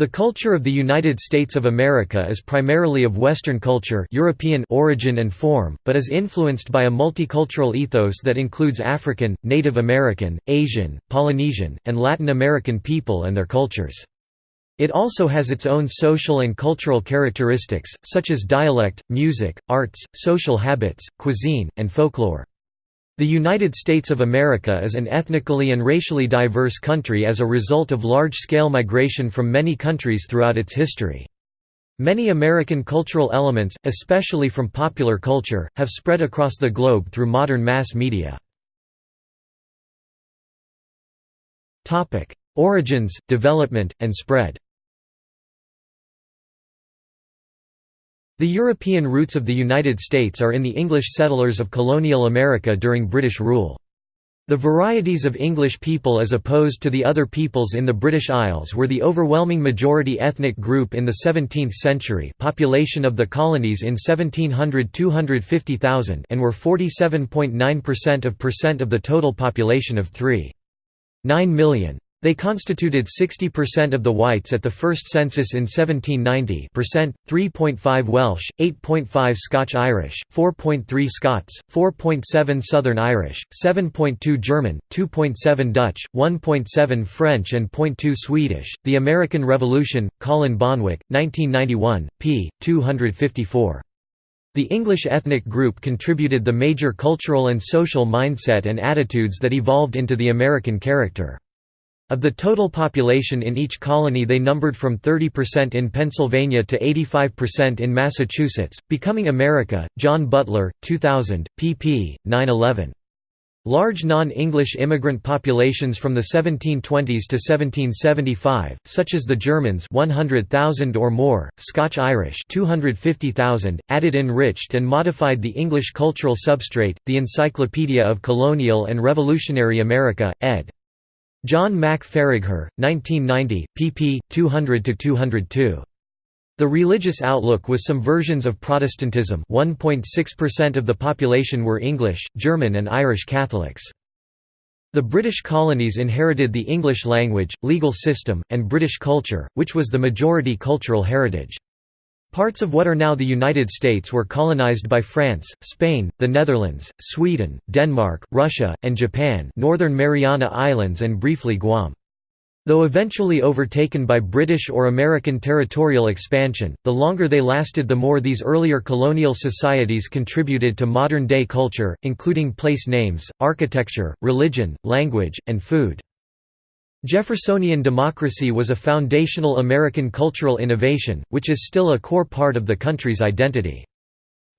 The culture of the United States of America is primarily of Western culture European origin and form, but is influenced by a multicultural ethos that includes African, Native American, Asian, Polynesian, and Latin American people and their cultures. It also has its own social and cultural characteristics, such as dialect, music, arts, social habits, cuisine, and folklore. The United States of America is an ethnically and racially diverse country as a result of large-scale migration from many countries throughout its history. Many American cultural elements, especially from popular culture, have spread across the globe through modern mass media. Origins, development, and spread The European roots of the United States are in the English settlers of colonial America during British rule. The varieties of English people as opposed to the other peoples in the British Isles were the overwhelming majority ethnic group in the 17th century population of the colonies in 1700 250,000 and were 47.9% of percent of the total population of 3.9 million. They constituted 60% of the whites at the first census in 1790 3.5 Welsh, 8.5 Scotch-Irish, 4.3 Scots, 4.7 Southern Irish, 7.2 German, 2.7 Dutch, 1.7 French and 0.2 Swedish. The American Revolution, Colin Bonwick, 1991, p. 254. The English ethnic group contributed the major cultural and social mindset and attitudes that evolved into the American character. Of the total population in each colony they numbered from 30% in Pennsylvania to 85% in Massachusetts, becoming America. Jon Butler, 2000, pp. 911. Large non-English immigrant populations from the 1720s to 1775, such as the Germans 100,000 or more, Scotch-Irish 250,000, added enriched and modified the English cultural substrate. The Encyclopedia of Colonial and Revolutionary America, ed. John Mack Faragher, 1990, pp. 200–202. The religious outlook was some versions of Protestantism 1.6% of the population were English, German and Irish Catholics. The British colonies inherited the English language, legal system, and British culture, which was the majority cultural heritage. Parts of what are now the United States were colonized by France, Spain, the Netherlands, Sweden, Denmark, Russia, and Japan Northern Mariana Islands and briefly Guam. Though eventually overtaken by British or American territorial expansion, the longer they lasted the more these earlier colonial societies contributed to modern-day culture, including place names, architecture, religion, language, and food. Jeffersonian democracy was a foundational American cultural innovation, which is still a core part of the country's identity.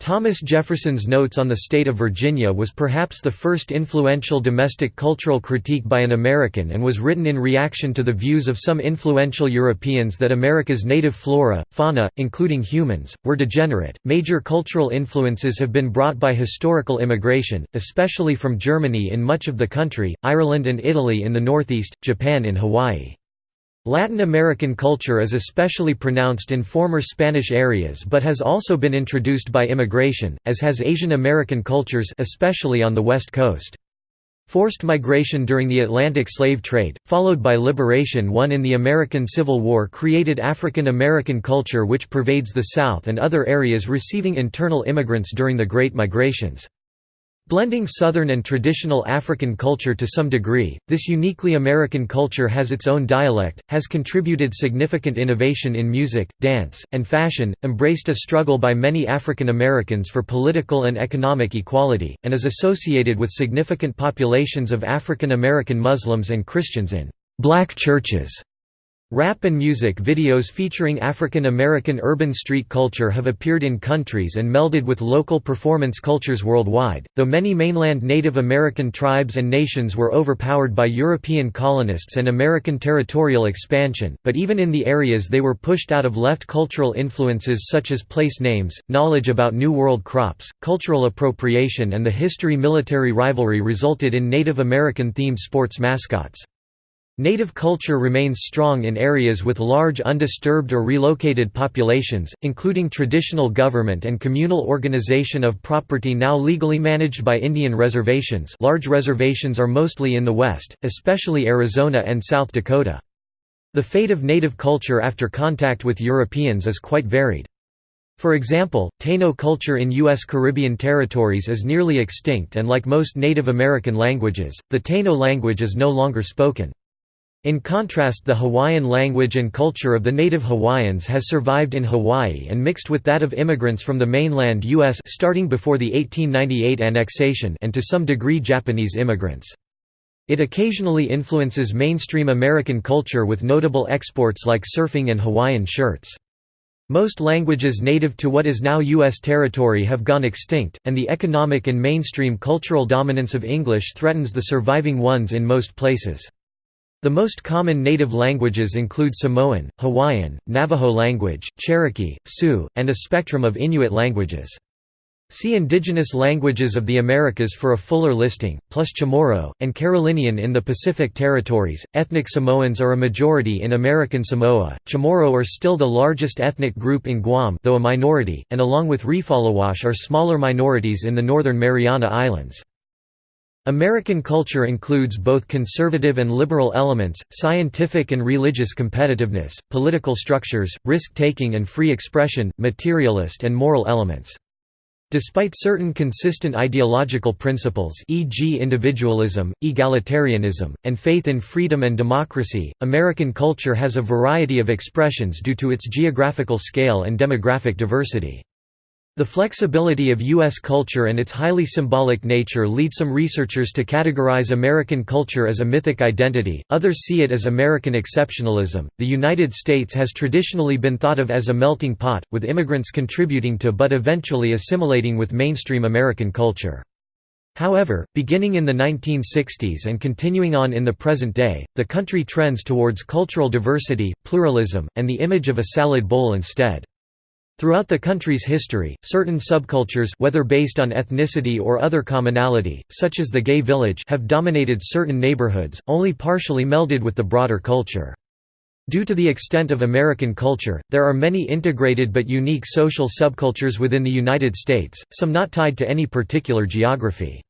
Thomas Jefferson's Notes on the State of Virginia was perhaps the first influential domestic cultural critique by an American and was written in reaction to the views of some influential Europeans that America's native flora, fauna, including humans, were degenerate. Major cultural influences have been brought by historical immigration, especially from Germany in much of the country, Ireland and Italy in the northeast, Japan in Hawaii. Latin American culture is especially pronounced in former Spanish areas but has also been introduced by immigration, as has Asian American cultures especially on the West Coast. Forced migration during the Atlantic slave trade, followed by liberation won in the American Civil War created African American culture which pervades the South and other areas receiving internal immigrants during the Great Migrations. Blending Southern and traditional African culture to some degree, this uniquely American culture has its own dialect, has contributed significant innovation in music, dance, and fashion, embraced a struggle by many African Americans for political and economic equality, and is associated with significant populations of African American Muslims and Christians in black churches. Rap and music videos featuring African American urban street culture have appeared in countries and melded with local performance cultures worldwide, though many mainland Native American tribes and nations were overpowered by European colonists and American territorial expansion, but even in the areas they were pushed out of left cultural influences such as place names, knowledge about New World crops, cultural appropriation and the history-military rivalry resulted in Native American-themed sports mascots. Native culture remains strong in areas with large undisturbed or relocated populations, including traditional government and communal organization of property now legally managed by Indian reservations large reservations are mostly in the west, especially Arizona and South Dakota. The fate of native culture after contact with Europeans is quite varied. For example, Taino culture in U.S. Caribbean territories is nearly extinct and like most Native American languages, the Taino language is no longer spoken. In contrast the Hawaiian language and culture of the native Hawaiians has survived in Hawaii and mixed with that of immigrants from the mainland U.S. starting before the 1898 annexation and to some degree Japanese immigrants. It occasionally influences mainstream American culture with notable exports like surfing and Hawaiian shirts. Most languages native to what is now U.S. territory have gone extinct, and the economic and mainstream cultural dominance of English threatens the surviving ones in most places. The most common native languages include Samoan, Hawaiian, Navajo language, Cherokee, Sioux, and a spectrum of Inuit languages. See Indigenous Languages of the Americas for a fuller listing, plus Chamorro, and Carolinian in the Pacific Territories. Ethnic Samoans are a majority in American Samoa. Chamorro are still the largest ethnic group in Guam, though a minority, and along with Refaluwasch are smaller minorities in the northern Mariana Islands. American culture includes both conservative and liberal elements, scientific and religious competitiveness, political structures, risk-taking and free expression, materialist and moral elements. Despite certain consistent ideological principles e.g. individualism, egalitarianism, and faith in freedom and democracy, American culture has a variety of expressions due to its geographical scale and demographic diversity. The flexibility of U.S. culture and its highly symbolic nature lead some researchers to categorize American culture as a mythic identity, others see it as American exceptionalism. The United States has traditionally been thought of as a melting pot, with immigrants contributing to but eventually assimilating with mainstream American culture. However, beginning in the 1960s and continuing on in the present day, the country trends towards cultural diversity, pluralism, and the image of a salad bowl instead. Throughout the country's history, certain subcultures whether based on ethnicity or other commonality, such as the gay village have dominated certain neighborhoods, only partially melded with the broader culture. Due to the extent of American culture, there are many integrated but unique social subcultures within the United States, some not tied to any particular geography.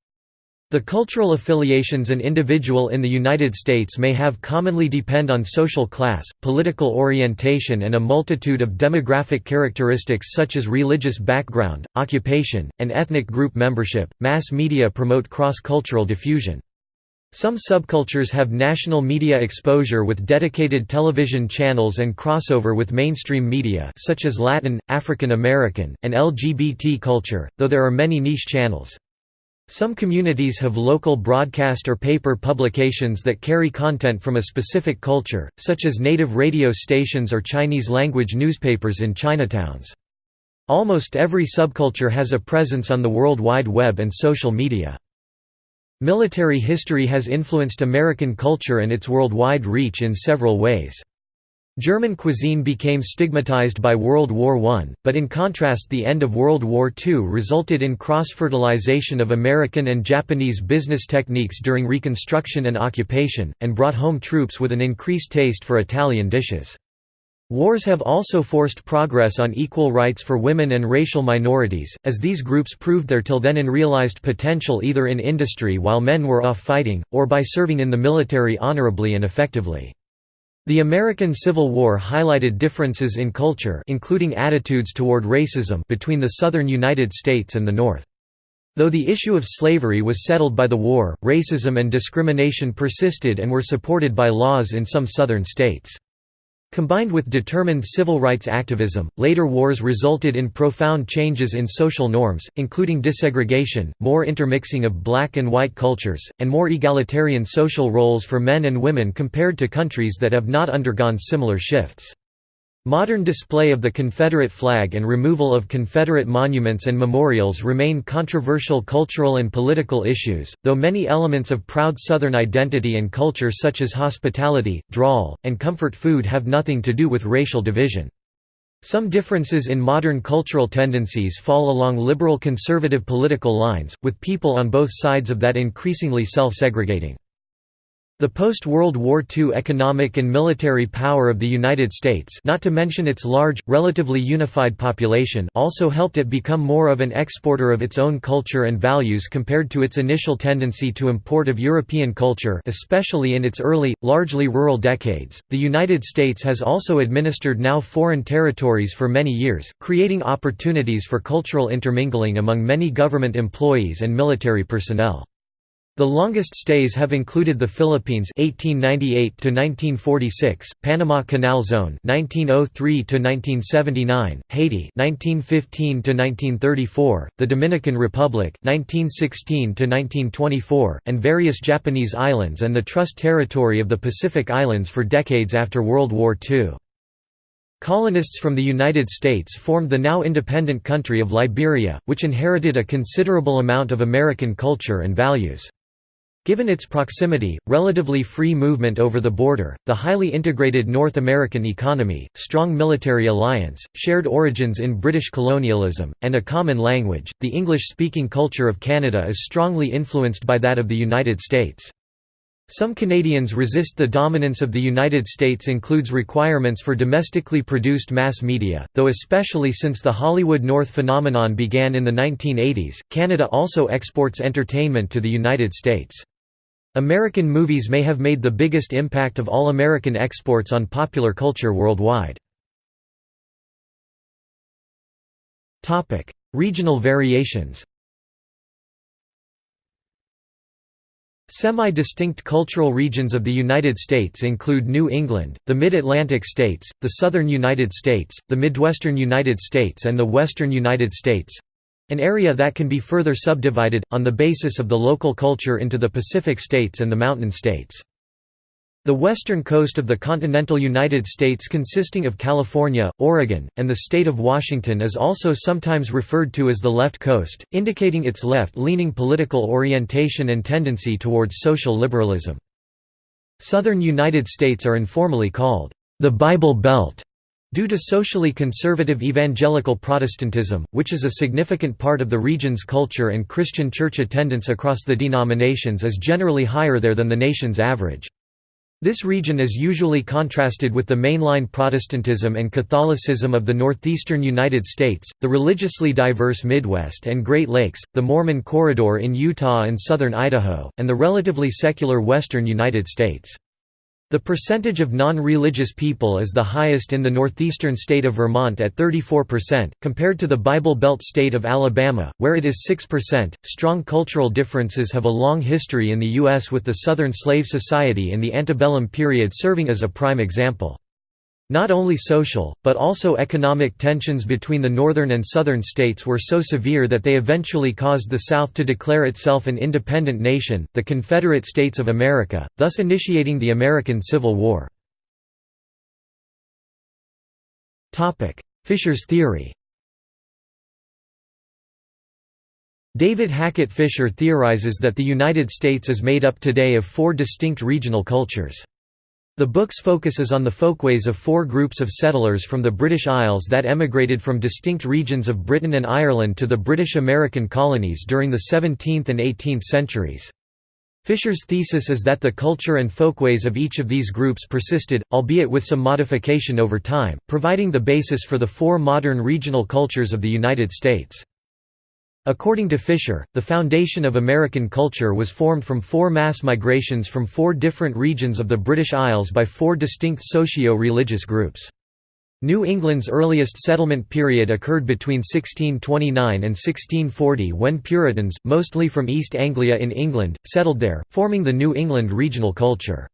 The cultural affiliations an individual in the United States may have commonly depend on social class, political orientation and a multitude of demographic characteristics such as religious background, occupation, and ethnic group membership. Mass media promote cross-cultural diffusion. Some subcultures have national media exposure with dedicated television channels and crossover with mainstream media such as Latin, African American, and LGBT culture, though there are many niche channels. Some communities have local broadcast or paper publications that carry content from a specific culture, such as native radio stations or Chinese-language newspapers in Chinatowns. Almost every subculture has a presence on the World Wide Web and social media. Military history has influenced American culture and its worldwide reach in several ways. German cuisine became stigmatized by World War I, but in contrast the end of World War II resulted in cross-fertilization of American and Japanese business techniques during Reconstruction and occupation, and brought home troops with an increased taste for Italian dishes. Wars have also forced progress on equal rights for women and racial minorities, as these groups proved their till then unrealized potential either in industry while men were off fighting, or by serving in the military honorably and effectively. The American Civil War highlighted differences in culture including attitudes toward racism between the southern United States and the North. Though the issue of slavery was settled by the war, racism and discrimination persisted and were supported by laws in some southern states. Combined with determined civil rights activism, later wars resulted in profound changes in social norms, including desegregation, more intermixing of black and white cultures, and more egalitarian social roles for men and women compared to countries that have not undergone similar shifts. Modern display of the Confederate flag and removal of Confederate monuments and memorials remain controversial cultural and political issues, though many elements of proud Southern identity and culture such as hospitality, drawl, and comfort food have nothing to do with racial division. Some differences in modern cultural tendencies fall along liberal-conservative political lines, with people on both sides of that increasingly self-segregating. The post-World War II economic and military power of the United States not to mention its large, relatively unified population also helped it become more of an exporter of its own culture and values compared to its initial tendency to import of European culture especially in its early, largely rural decades. The United States has also administered now foreign territories for many years, creating opportunities for cultural intermingling among many government employees and military personnel. The longest stays have included the Philippines 1898 to 1946, Panama Canal Zone 1903 to 1979, Haiti 1915 to 1934, the Dominican Republic 1916 to 1924, and various Japanese islands and the Trust Territory of the Pacific Islands for decades after World War II. Colonists from the United States formed the now independent country of Liberia, which inherited a considerable amount of American culture and values. Given its proximity, relatively free movement over the border, the highly integrated North American economy, strong military alliance, shared origins in British colonialism, and a common language, the English-speaking culture of Canada is strongly influenced by that of the United States. Some Canadians resist the dominance of the United States includes requirements for domestically produced mass media, though especially since the Hollywood North phenomenon began in the 1980s, Canada also exports entertainment to the United States. American movies may have made the biggest impact of all American exports on popular culture worldwide. Regional variations Semi-distinct cultural regions of the United States include New England, the Mid-Atlantic states, the Southern United States, the Midwestern United States and the Western United States, an area that can be further subdivided, on the basis of the local culture into the Pacific states and the mountain states. The western coast of the continental United States consisting of California, Oregon, and the state of Washington is also sometimes referred to as the left coast, indicating its left-leaning political orientation and tendency towards social liberalism. Southern United States are informally called, "...the Bible Belt", Due to socially conservative evangelical Protestantism, which is a significant part of the region's culture and Christian church attendance across the denominations is generally higher there than the nation's average. This region is usually contrasted with the mainline Protestantism and Catholicism of the northeastern United States, the religiously diverse Midwest and Great Lakes, the Mormon Corridor in Utah and southern Idaho, and the relatively secular western United States. The percentage of non-religious people is the highest in the northeastern state of Vermont at 34%, compared to the Bible Belt state of Alabama, where it is 6%. Strong cultural differences have a long history in the U.S., with the Southern Slave Society in the antebellum period serving as a prime example. Not only social, but also economic tensions between the northern and southern states were so severe that they eventually caused the South to declare itself an independent nation, the Confederate States of America, thus initiating the American Civil War. Fischer's theory David Hackett Fischer theorizes that the United States is made up today of four distinct regional cultures. The book's focus is on the folkways of four groups of settlers from the British Isles that emigrated from distinct regions of Britain and Ireland to the British American colonies during the 17th and 18th centuries. Fischer's thesis is that the culture and folkways of each of these groups persisted, albeit with some modification over time, providing the basis for the four modern regional cultures of the United States. According to Fischer, the foundation of American culture was formed from four mass migrations from four different regions of the British Isles by four distinct socio-religious groups. New England's earliest settlement period occurred between 1629 and 1640 when Puritans, mostly from East Anglia in England, settled there, forming the New England regional culture.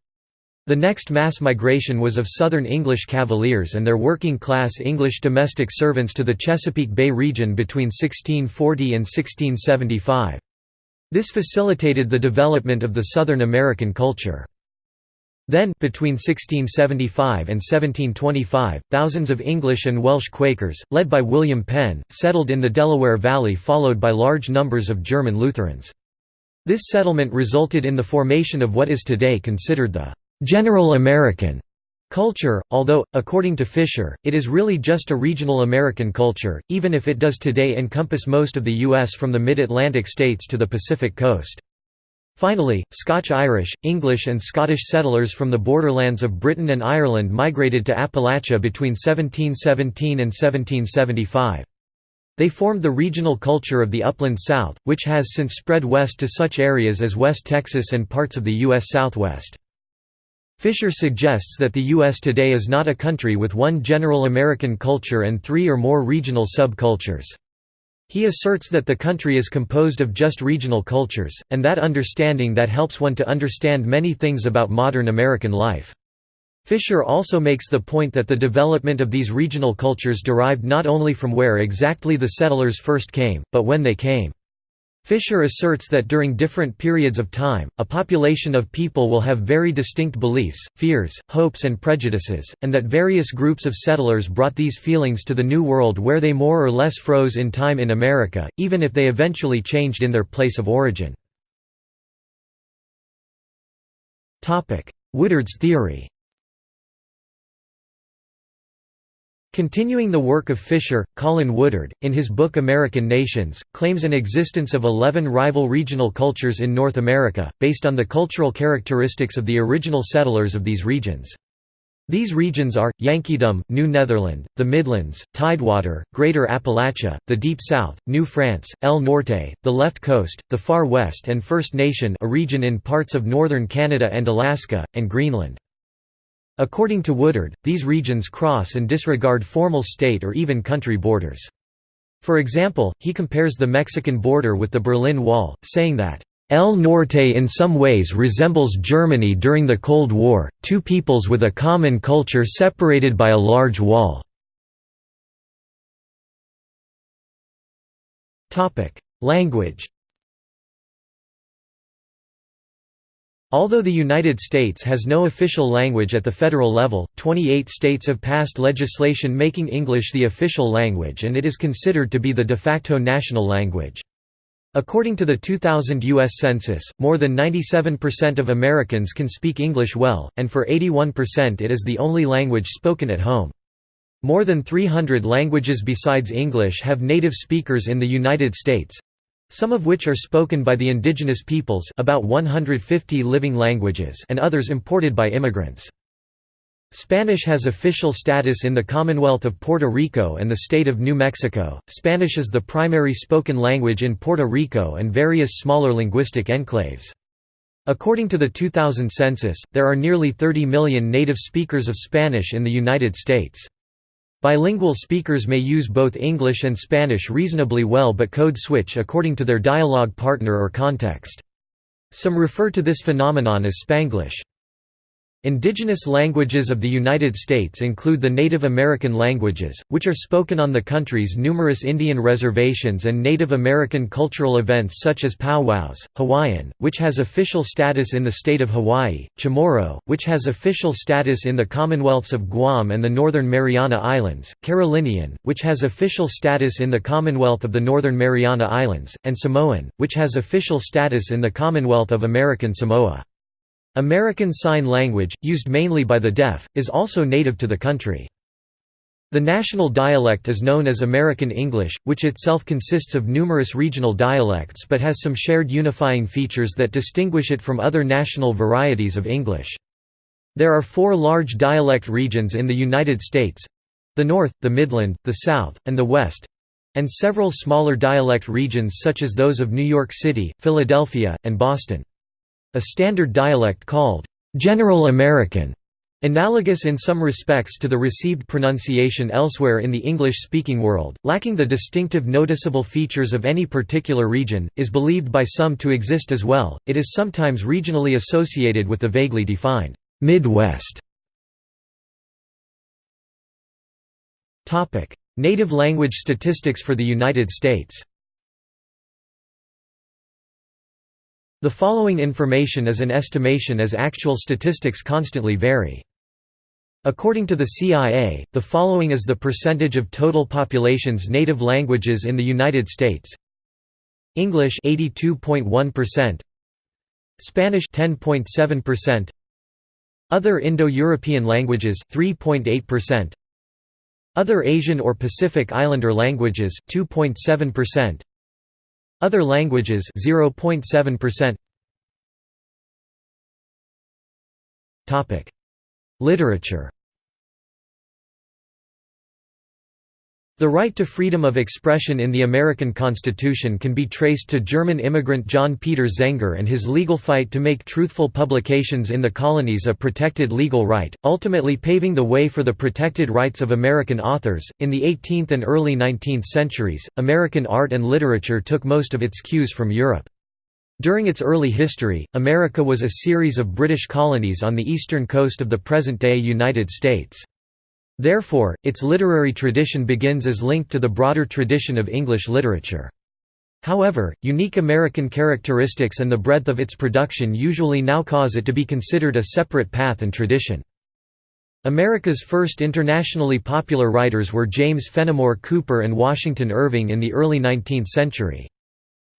The next mass migration was of Southern English Cavaliers and their working-class English domestic servants to the Chesapeake Bay region between 1640 and 1675. This facilitated the development of the Southern American culture. Then, between 1675 and 1725, thousands of English and Welsh Quakers, led by William Penn, settled in the Delaware Valley followed by large numbers of German Lutherans. This settlement resulted in the formation of what is today considered the general American culture, although, according to Fischer, it is really just a regional American culture, even if it does today encompass most of the U.S. from the mid-Atlantic states to the Pacific coast. Finally, Scotch-Irish, English and Scottish settlers from the borderlands of Britain and Ireland migrated to Appalachia between 1717 and 1775. They formed the regional culture of the Upland South, which has since spread west to such areas as West Texas and parts of the U.S. Southwest. Fischer suggests that the U.S. today is not a country with one general American culture and three or more regional subcultures. He asserts that the country is composed of just regional cultures, and that understanding that helps one to understand many things about modern American life. Fischer also makes the point that the development of these regional cultures derived not only from where exactly the settlers first came, but when they came. Fischer asserts that during different periods of time, a population of people will have very distinct beliefs, fears, hopes and prejudices, and that various groups of settlers brought these feelings to the New World where they more or less froze in time in America, even if they eventually changed in their place of origin. Woodard's theory Continuing the work of Fischer, Colin Woodard, in his book American Nations, claims an existence of eleven rival regional cultures in North America, based on the cultural characteristics of the original settlers of these regions. These regions are, Yankeedom, New Netherland, the Midlands, Tidewater, Greater Appalachia, the Deep South, New France, El Norte, the Left Coast, the Far West and First Nation a region in parts of northern Canada and Alaska, and Greenland. According to Woodard, these regions cross and disregard formal state or even country borders. For example, he compares the Mexican border with the Berlin Wall, saying that, El Norte in some ways resembles Germany during the Cold War, two peoples with a common culture separated by a large wall. Language Although the United States has no official language at the federal level, 28 states have passed legislation making English the official language and it is considered to be the de facto national language. According to the 2000 U.S. Census, more than 97% of Americans can speak English well, and for 81% it is the only language spoken at home. More than 300 languages besides English have native speakers in the United States, some of which are spoken by the indigenous peoples about 150 living languages and others imported by immigrants. Spanish has official status in the Commonwealth of Puerto Rico and the state of New Mexico. Spanish is the primary spoken language in Puerto Rico and various smaller linguistic enclaves. According to the 2000 census, there are nearly 30 million native speakers of Spanish in the United States. Bilingual speakers may use both English and Spanish reasonably well but code switch according to their dialogue partner or context. Some refer to this phenomenon as Spanglish. Indigenous languages of the United States include the Native American languages, which are spoken on the country's numerous Indian reservations and Native American cultural events such as powwows, Hawaiian, which has official status in the state of Hawaii, Chamorro, which has official status in the Commonwealths of Guam and the Northern Mariana Islands, Carolinian, which has official status in the Commonwealth of the Northern Mariana Islands, and Samoan, which has official status in the Commonwealth of American Samoa. American Sign Language, used mainly by the deaf, is also native to the country. The national dialect is known as American English, which itself consists of numerous regional dialects but has some shared unifying features that distinguish it from other national varieties of English. There are four large dialect regions in the United States—the North, the Midland, the South, and the West—and several smaller dialect regions such as those of New York City, Philadelphia, and Boston. A standard dialect called General American, analogous in some respects to the received pronunciation elsewhere in the English-speaking world, lacking the distinctive noticeable features of any particular region, is believed by some to exist as well. It is sometimes regionally associated with the vaguely defined Midwest. Topic: Native language statistics for the United States. The following information is an estimation as actual statistics constantly vary. According to the CIA, the following is the percentage of total population's native languages in the United States. English 82.1%, Spanish 10.7%, other Indo-European languages 3.8%, other Asian or Pacific Islander languages 2.7%, other languages 0.7%. Topic: Literature. The right to freedom of expression in the American Constitution can be traced to German immigrant John Peter Zenger and his legal fight to make truthful publications in the colonies a protected legal right, ultimately paving the way for the protected rights of American authors. In the 18th and early 19th centuries, American art and literature took most of its cues from Europe. During its early history, America was a series of British colonies on the eastern coast of the present-day United States. Therefore, its literary tradition begins as linked to the broader tradition of English literature. However, unique American characteristics and the breadth of its production usually now cause it to be considered a separate path and tradition. America's first internationally popular writers were James Fenimore Cooper and Washington Irving in the early 19th century.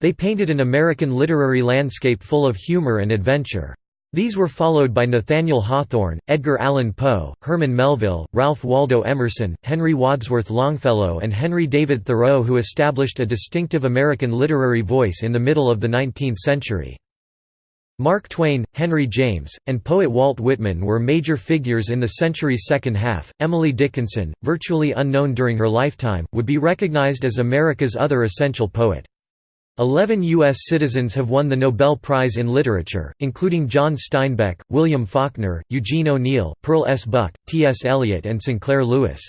They painted an American literary landscape full of humor and adventure. These were followed by Nathaniel Hawthorne, Edgar Allan Poe, Herman Melville, Ralph Waldo Emerson, Henry Wadsworth Longfellow and Henry David Thoreau who established a distinctive American literary voice in the middle of the 19th century. Mark Twain, Henry James, and poet Walt Whitman were major figures in the century's second half. Emily Dickinson, virtually unknown during her lifetime, would be recognized as America's other essential poet. Eleven U.S. citizens have won the Nobel Prize in Literature, including John Steinbeck, William Faulkner, Eugene O'Neill, Pearl S. Buck, T. S. Eliot and Sinclair Lewis.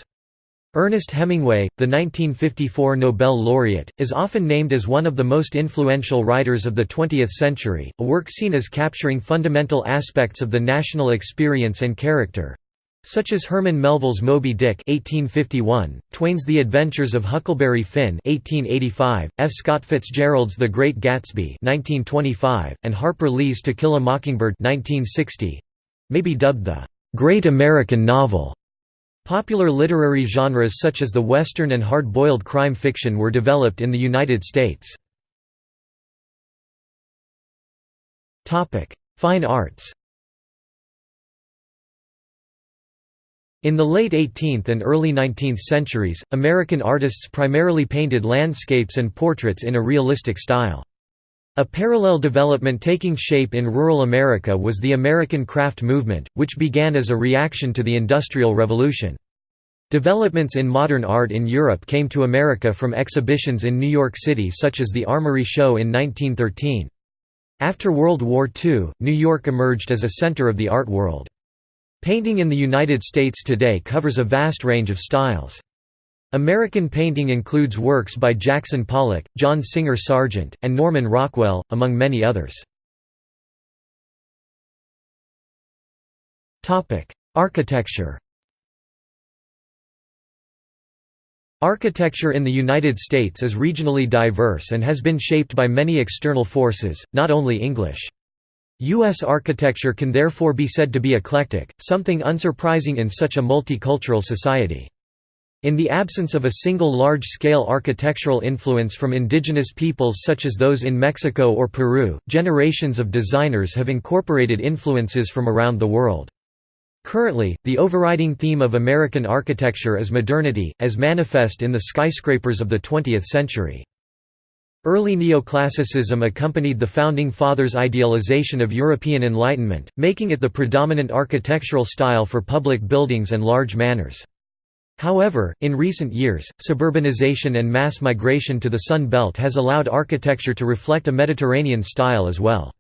Ernest Hemingway, the 1954 Nobel laureate, is often named as one of the most influential writers of the 20th century, a work seen as capturing fundamental aspects of the national experience and character, such as Herman Melville's Moby Dick (1851), Twain's The Adventures of Huckleberry Finn (1885), F. Scott Fitzgerald's The Great Gatsby (1925), and Harper Lee's To Kill a Mockingbird (1960), may be dubbed the Great American Novel. Popular literary genres such as the Western and hard-boiled crime fiction were developed in the United States. Fine arts In the late 18th and early 19th centuries, American artists primarily painted landscapes and portraits in a realistic style. A parallel development taking shape in rural America was the American craft movement, which began as a reaction to the Industrial Revolution. Developments in modern art in Europe came to America from exhibitions in New York City such as the Armory Show in 1913. After World War II, New York emerged as a center of the art world. Painting in the United States today covers a vast range of styles. American painting includes works by Jackson Pollock, John Singer Sargent, and Norman Rockwell, among many others. Architecture Architecture in the United States is regionally diverse and has been shaped by many external forces, not only English. U.S. architecture can therefore be said to be eclectic, something unsurprising in such a multicultural society. In the absence of a single large-scale architectural influence from indigenous peoples such as those in Mexico or Peru, generations of designers have incorporated influences from around the world. Currently, the overriding theme of American architecture is modernity, as manifest in the skyscrapers of the 20th century. Early neoclassicism accompanied the Founding Fathers' idealization of European Enlightenment, making it the predominant architectural style for public buildings and large manors. However, in recent years, suburbanization and mass migration to the Sun Belt has allowed architecture to reflect a Mediterranean style as well.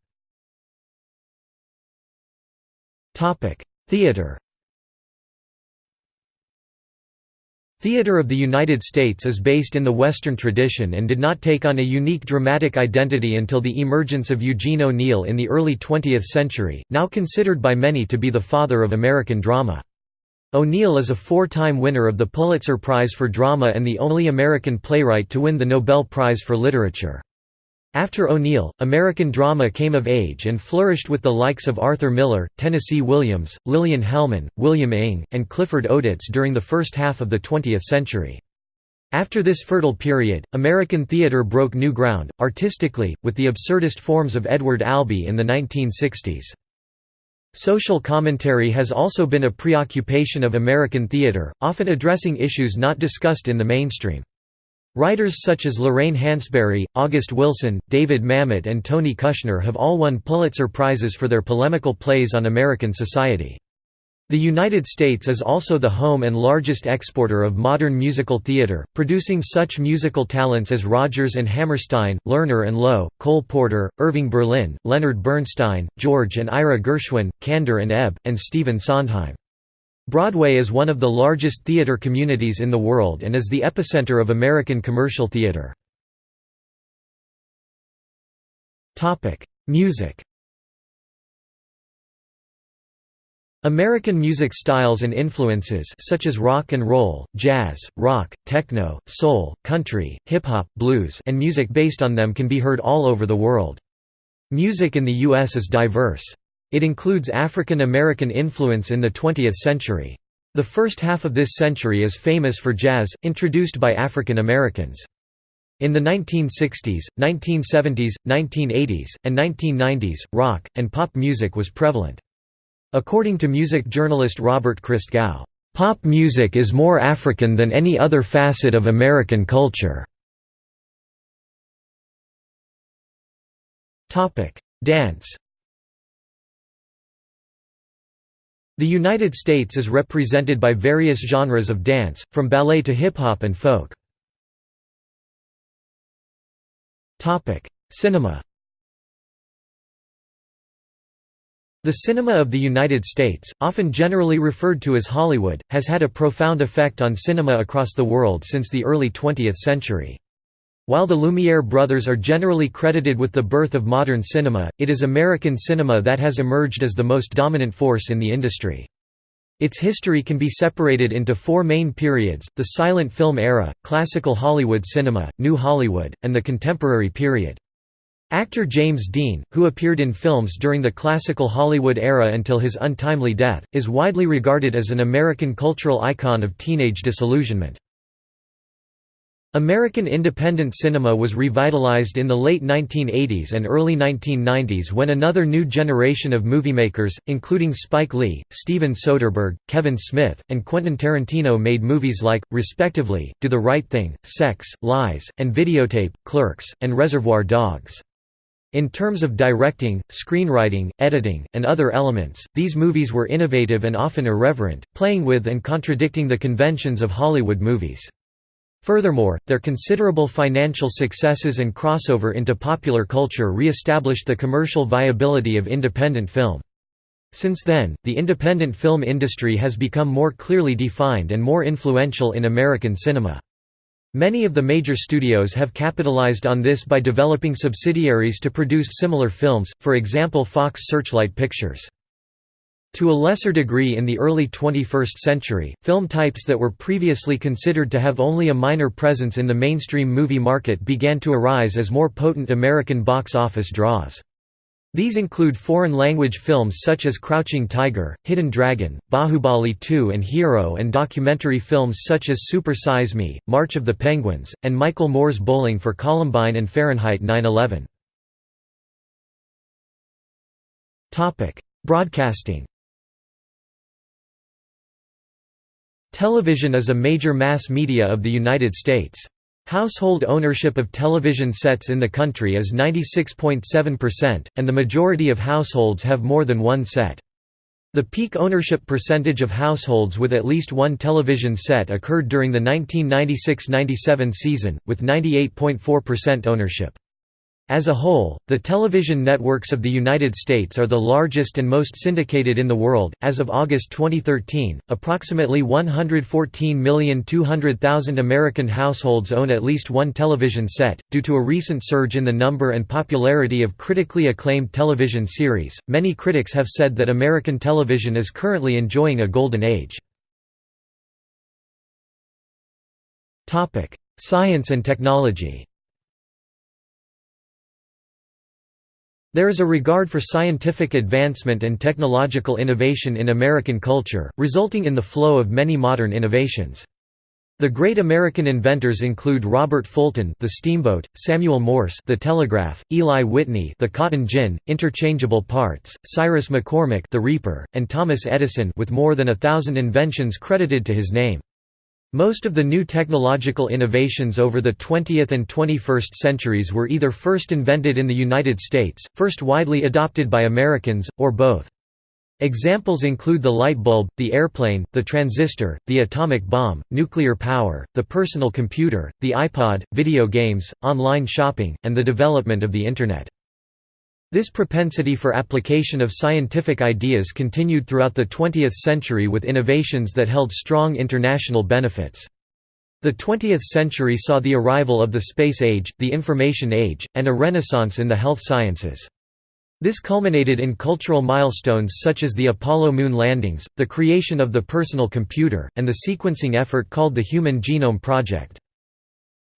Theatre Theatre of the United States is based in the Western tradition and did not take on a unique dramatic identity until the emergence of Eugene O'Neill in the early 20th century, now considered by many to be the father of American drama. O'Neill is a four-time winner of the Pulitzer Prize for Drama and the only American playwright to win the Nobel Prize for Literature. After O'Neill, American drama came of age and flourished with the likes of Arthur Miller, Tennessee Williams, Lillian Hellman, William Inge, and Clifford Odets during the first half of the 20th century. After this fertile period, American theater broke new ground, artistically, with the absurdist forms of Edward Albee in the 1960s. Social commentary has also been a preoccupation of American theater, often addressing issues not discussed in the mainstream. Writers such as Lorraine Hansberry, August Wilson, David Mamet and Tony Kushner have all won Pulitzer Prizes for their polemical plays on American society. The United States is also the home and largest exporter of modern musical theater, producing such musical talents as Rodgers and Hammerstein, Lerner and Loewe, Cole Porter, Irving Berlin, Leonard Bernstein, George and Ira Gershwin, Kander and Ebb, and Stephen Sondheim. Broadway is one of the largest theater communities in the world and is the epicenter of American commercial theater. Music American music styles and influences such as rock and roll, jazz, rock, techno, soul, country, hip-hop, blues and music based on them can be heard all over the world. Music in the U.S. is diverse. It includes African American influence in the 20th century. The first half of this century is famous for jazz, introduced by African Americans. In the 1960s, 1970s, 1980s, and 1990s, rock, and pop music was prevalent. According to music journalist Robert Christgau, "...pop music is more African than any other facet of American culture." Dance The United States is represented by various genres of dance, from ballet to hip-hop and folk. Cinema The cinema of the United States, often generally referred to as Hollywood, has had a profound effect on cinema across the world since the early 20th century. While the Lumiere brothers are generally credited with the birth of modern cinema, it is American cinema that has emerged as the most dominant force in the industry. Its history can be separated into four main periods, the silent film era, classical Hollywood cinema, New Hollywood, and the contemporary period. Actor James Dean, who appeared in films during the classical Hollywood era until his untimely death, is widely regarded as an American cultural icon of teenage disillusionment. American independent cinema was revitalized in the late 1980s and early 1990s when another new generation of moviemakers, including Spike Lee, Steven Soderbergh, Kevin Smith, and Quentin Tarantino made movies like, respectively, Do the Right Thing, Sex, Lies, and Videotape, Clerks, and Reservoir Dogs. In terms of directing, screenwriting, editing, and other elements, these movies were innovative and often irreverent, playing with and contradicting the conventions of Hollywood movies. Furthermore, their considerable financial successes and crossover into popular culture re-established the commercial viability of independent film. Since then, the independent film industry has become more clearly defined and more influential in American cinema. Many of the major studios have capitalized on this by developing subsidiaries to produce similar films, for example Fox Searchlight Pictures. To a lesser degree in the early 21st century, film types that were previously considered to have only a minor presence in the mainstream movie market began to arise as more potent American box office draws. These include foreign-language films such as Crouching Tiger, Hidden Dragon, Bahubali 2 and Hero and documentary films such as Super Size Me, March of the Penguins, and Michael Moore's Bowling for Columbine and Fahrenheit 9/11. Broadcasting Television is a major mass media of the United States. Household ownership of television sets in the country is 96.7%, and the majority of households have more than one set. The peak ownership percentage of households with at least one television set occurred during the 1996–97 season, with 98.4% ownership. As a whole, the television networks of the United States are the largest and most syndicated in the world. As of August 2013, approximately 114,200,000 American households own at least one television set. Due to a recent surge in the number and popularity of critically acclaimed television series, many critics have said that American television is currently enjoying a golden age. Topic: Science and technology. There is a regard for scientific advancement and technological innovation in American culture, resulting in the flow of many modern innovations. The great American inventors include Robert Fulton, the steamboat; Samuel Morse, the telegraph; Eli Whitney, the cotton gin, interchangeable parts; Cyrus McCormick, the reaper; and Thomas Edison, with more than a thousand inventions credited to his name. Most of the new technological innovations over the 20th and 21st centuries were either first invented in the United States, first widely adopted by Americans, or both. Examples include the light bulb, the airplane, the transistor, the atomic bomb, nuclear power, the personal computer, the iPod, video games, online shopping, and the development of the Internet. This propensity for application of scientific ideas continued throughout the 20th century with innovations that held strong international benefits. The 20th century saw the arrival of the space age, the information age, and a renaissance in the health sciences. This culminated in cultural milestones such as the Apollo moon landings, the creation of the personal computer, and the sequencing effort called the Human Genome Project.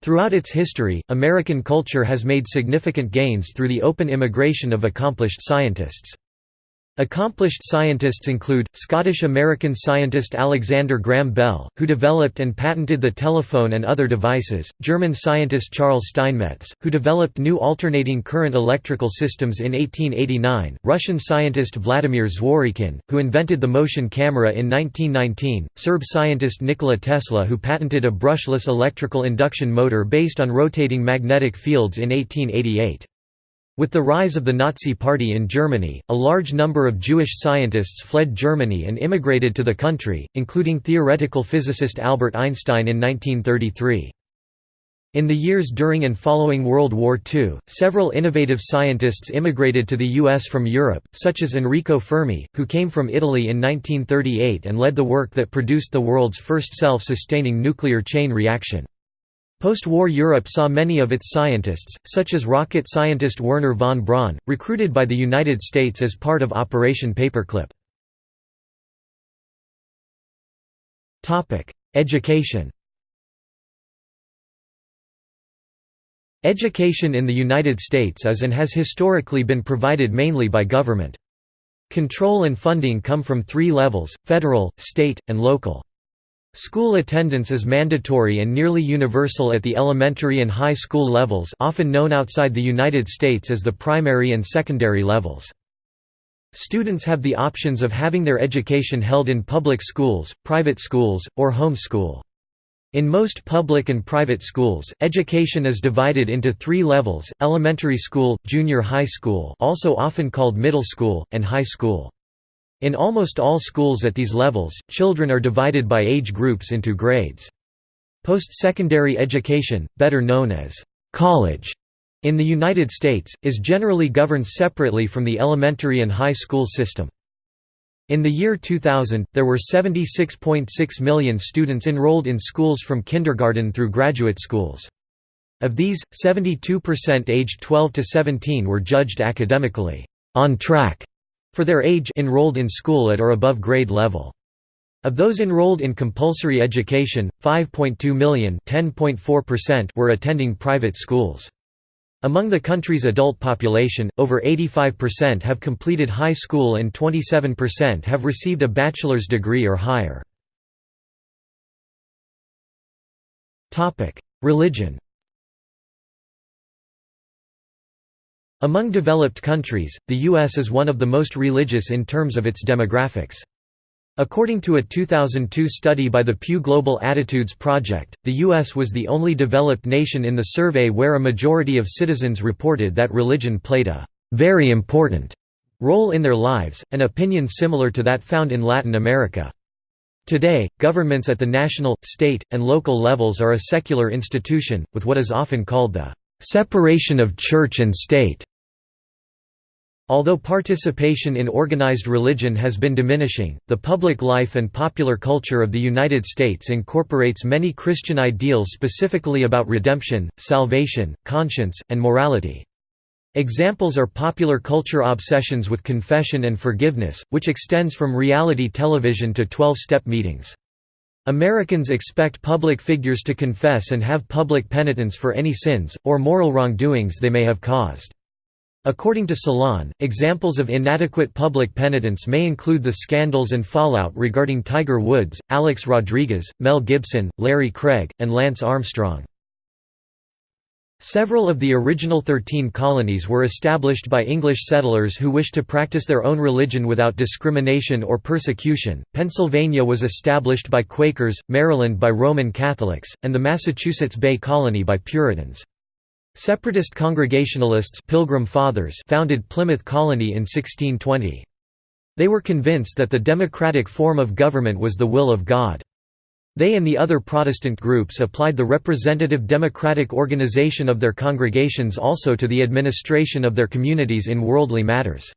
Throughout its history, American culture has made significant gains through the open immigration of accomplished scientists. Accomplished scientists include, Scottish-American scientist Alexander Graham Bell, who developed and patented the telephone and other devices, German scientist Charles Steinmetz, who developed new alternating current electrical systems in 1889, Russian scientist Vladimir Zworykin, who invented the motion camera in 1919, Serb scientist Nikola Tesla who patented a brushless electrical induction motor based on rotating magnetic fields in 1888. With the rise of the Nazi Party in Germany, a large number of Jewish scientists fled Germany and immigrated to the country, including theoretical physicist Albert Einstein in 1933. In the years during and following World War II, several innovative scientists immigrated to the U.S. from Europe, such as Enrico Fermi, who came from Italy in 1938 and led the work that produced the world's first self-sustaining nuclear chain reaction. Post-war Europe saw many of its scientists, such as rocket scientist Wernher von Braun, recruited by the United States as part of Operation Paperclip. Education Education in the United States is and has historically been provided mainly by government. Control and funding come from three levels, federal, state, and local. School attendance is mandatory and nearly universal at the elementary and high school levels often known outside the United States as the primary and secondary levels. Students have the options of having their education held in public schools, private schools, or home school. In most public and private schools, education is divided into three levels, elementary school, junior high school also often called middle school, and high school. In almost all schools at these levels, children are divided by age groups into grades. Post-secondary education, better known as college, in the United States, is generally governed separately from the elementary and high school system. In the year 2000, there were 76.6 million students enrolled in schools from kindergarten through graduate schools. Of these, 72% aged 12 to 17 were judged academically on track for their age enrolled in school at or above grade level. Of those enrolled in compulsory education, 5.2 million were attending private schools. Among the country's adult population, over 85% have completed high school and 27% have received a bachelor's degree or higher. Religion Among developed countries, the U.S. is one of the most religious in terms of its demographics. According to a 2002 study by the Pew Global Attitudes Project, the U.S. was the only developed nation in the survey where a majority of citizens reported that religion played a «very important» role in their lives, an opinion similar to that found in Latin America. Today, governments at the national, state, and local levels are a secular institution, with what is often called the «separation of church and state» Although participation in organized religion has been diminishing, the public life and popular culture of the United States incorporates many Christian ideals specifically about redemption, salvation, conscience, and morality. Examples are popular culture obsessions with confession and forgiveness, which extends from reality television to 12-step meetings. Americans expect public figures to confess and have public penitence for any sins, or moral wrongdoings they may have caused. According to Salon, examples of inadequate public penitence may include the scandals and fallout regarding Tiger Woods, Alex Rodriguez, Mel Gibson, Larry Craig, and Lance Armstrong. Several of the original thirteen colonies were established by English settlers who wished to practice their own religion without discrimination or persecution. Pennsylvania was established by Quakers, Maryland by Roman Catholics, and the Massachusetts Bay Colony by Puritans. Separatist Congregationalists Pilgrim Fathers founded Plymouth Colony in 1620. They were convinced that the democratic form of government was the will of God. They and the other Protestant groups applied the representative democratic organization of their congregations also to the administration of their communities in worldly matters.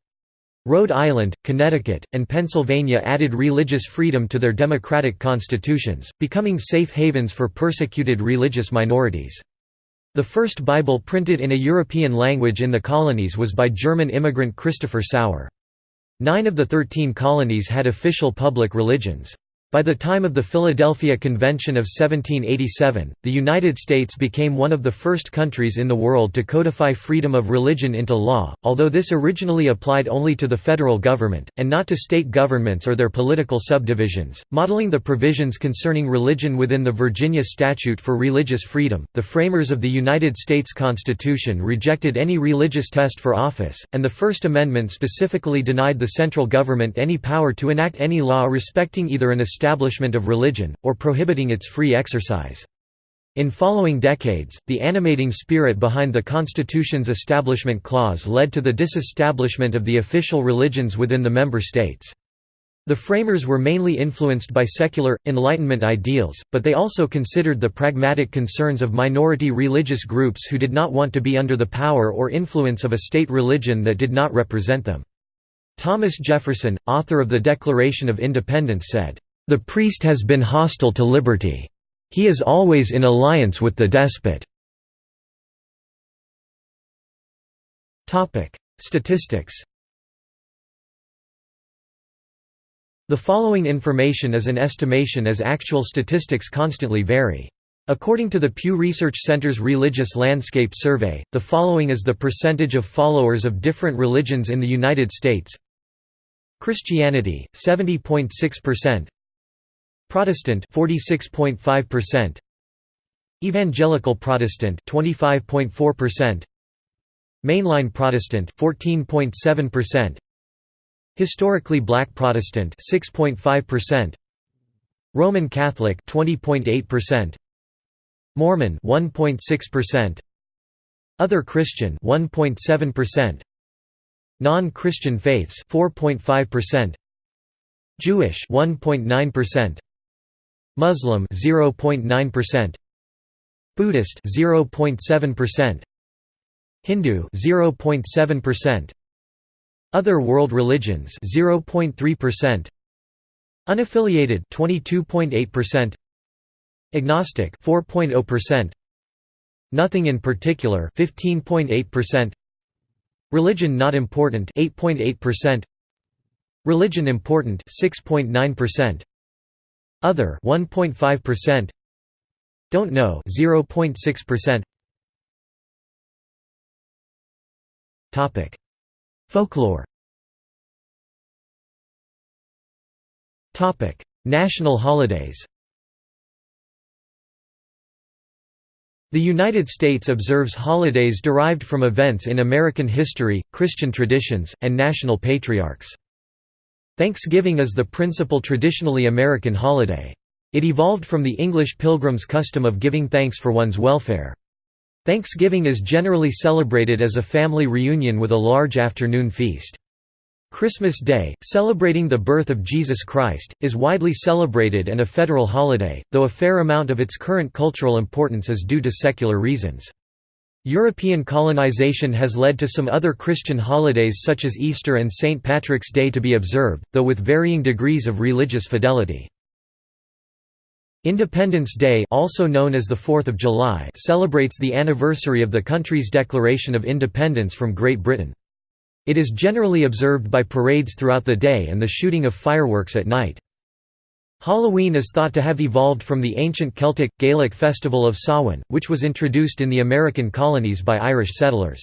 Rhode Island, Connecticut, and Pennsylvania added religious freedom to their democratic constitutions, becoming safe havens for persecuted religious minorities. The first Bible printed in a European language in the colonies was by German immigrant Christopher Sauer. Nine of the thirteen colonies had official public religions. By the time of the Philadelphia Convention of 1787, the United States became one of the first countries in the world to codify freedom of religion into law, although this originally applied only to the federal government, and not to state governments or their political subdivisions. Modeling the provisions concerning religion within the Virginia Statute for Religious Freedom, the framers of the United States Constitution rejected any religious test for office, and the First Amendment specifically denied the central government any power to enact any law respecting either an established establishment of religion, or prohibiting its free exercise. In following decades, the animating spirit behind the Constitution's Establishment Clause led to the disestablishment of the official religions within the member states. The framers were mainly influenced by secular, Enlightenment ideals, but they also considered the pragmatic concerns of minority religious groups who did not want to be under the power or influence of a state religion that did not represent them. Thomas Jefferson, author of the Declaration of Independence said, the priest has been hostile to liberty. He is always in alliance with the despot. Statistics The following information is an estimation as actual statistics constantly vary. According to the Pew Research Center's Religious Landscape Survey, the following is the percentage of followers of different religions in the United States Christianity, 70.6% Protestant 46.5%, Evangelical Protestant 25.4%, Mainline Protestant 14.7%, Historically Black Protestant 6.5%, Roman Catholic 20.8%, Mormon 1.6%, Other Christian 1.7%, Non-Christian faiths 4.5%, Jewish 1.9%, Muslim 0.9%, Buddhist 0.7%, Hindu 0.7%, Other world religions 0.3%, Unaffiliated 22.8%, Agnostic 4.0%, Nothing in particular 15.8%, Religion not important 8.8%, Religion important 6.9%, other 1.5%. Don't know 0.6%. Topic: Folklore. Topic: National holidays. The United States observes holidays derived from events in American history, Christian traditions, and national patriarchs. Thanksgiving is the principal traditionally American holiday. It evolved from the English pilgrims' custom of giving thanks for one's welfare. Thanksgiving is generally celebrated as a family reunion with a large afternoon feast. Christmas Day, celebrating the birth of Jesus Christ, is widely celebrated and a federal holiday, though a fair amount of its current cultural importance is due to secular reasons. European colonization has led to some other Christian holidays such as Easter and St. Patrick's Day to be observed, though with varying degrees of religious fidelity. Independence Day also known as the 4th of July celebrates the anniversary of the country's declaration of independence from Great Britain. It is generally observed by parades throughout the day and the shooting of fireworks at night. Halloween is thought to have evolved from the ancient Celtic, Gaelic festival of Samhain, which was introduced in the American colonies by Irish settlers.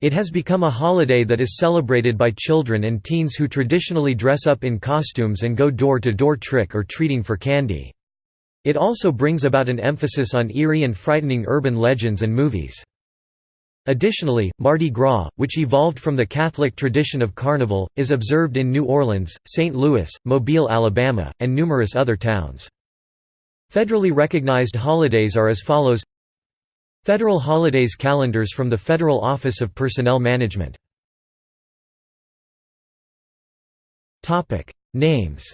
It has become a holiday that is celebrated by children and teens who traditionally dress up in costumes and go door-to-door trick or treating for candy. It also brings about an emphasis on eerie and frightening urban legends and movies. Additionally, Mardi Gras, which evolved from the Catholic tradition of Carnival, is observed in New Orleans, St. Louis, Mobile, Alabama, and numerous other towns. Federally recognized holidays are as follows Federal holidays calendars from the Federal Office of Personnel Management Names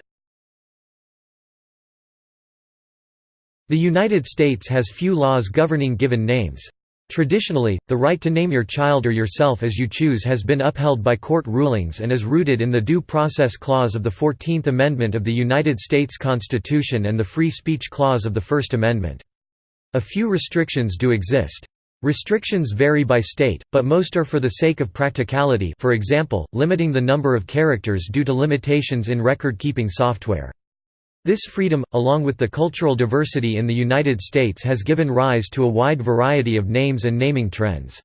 The United States has few laws governing given names. Traditionally, the right to name your child or yourself as you choose has been upheld by court rulings and is rooted in the Due Process Clause of the Fourteenth Amendment of the United States Constitution and the Free Speech Clause of the First Amendment. A few restrictions do exist. Restrictions vary by state, but most are for the sake of practicality for example, limiting the number of characters due to limitations in record-keeping software. This freedom, along with the cultural diversity in the United States has given rise to a wide variety of names and naming trends.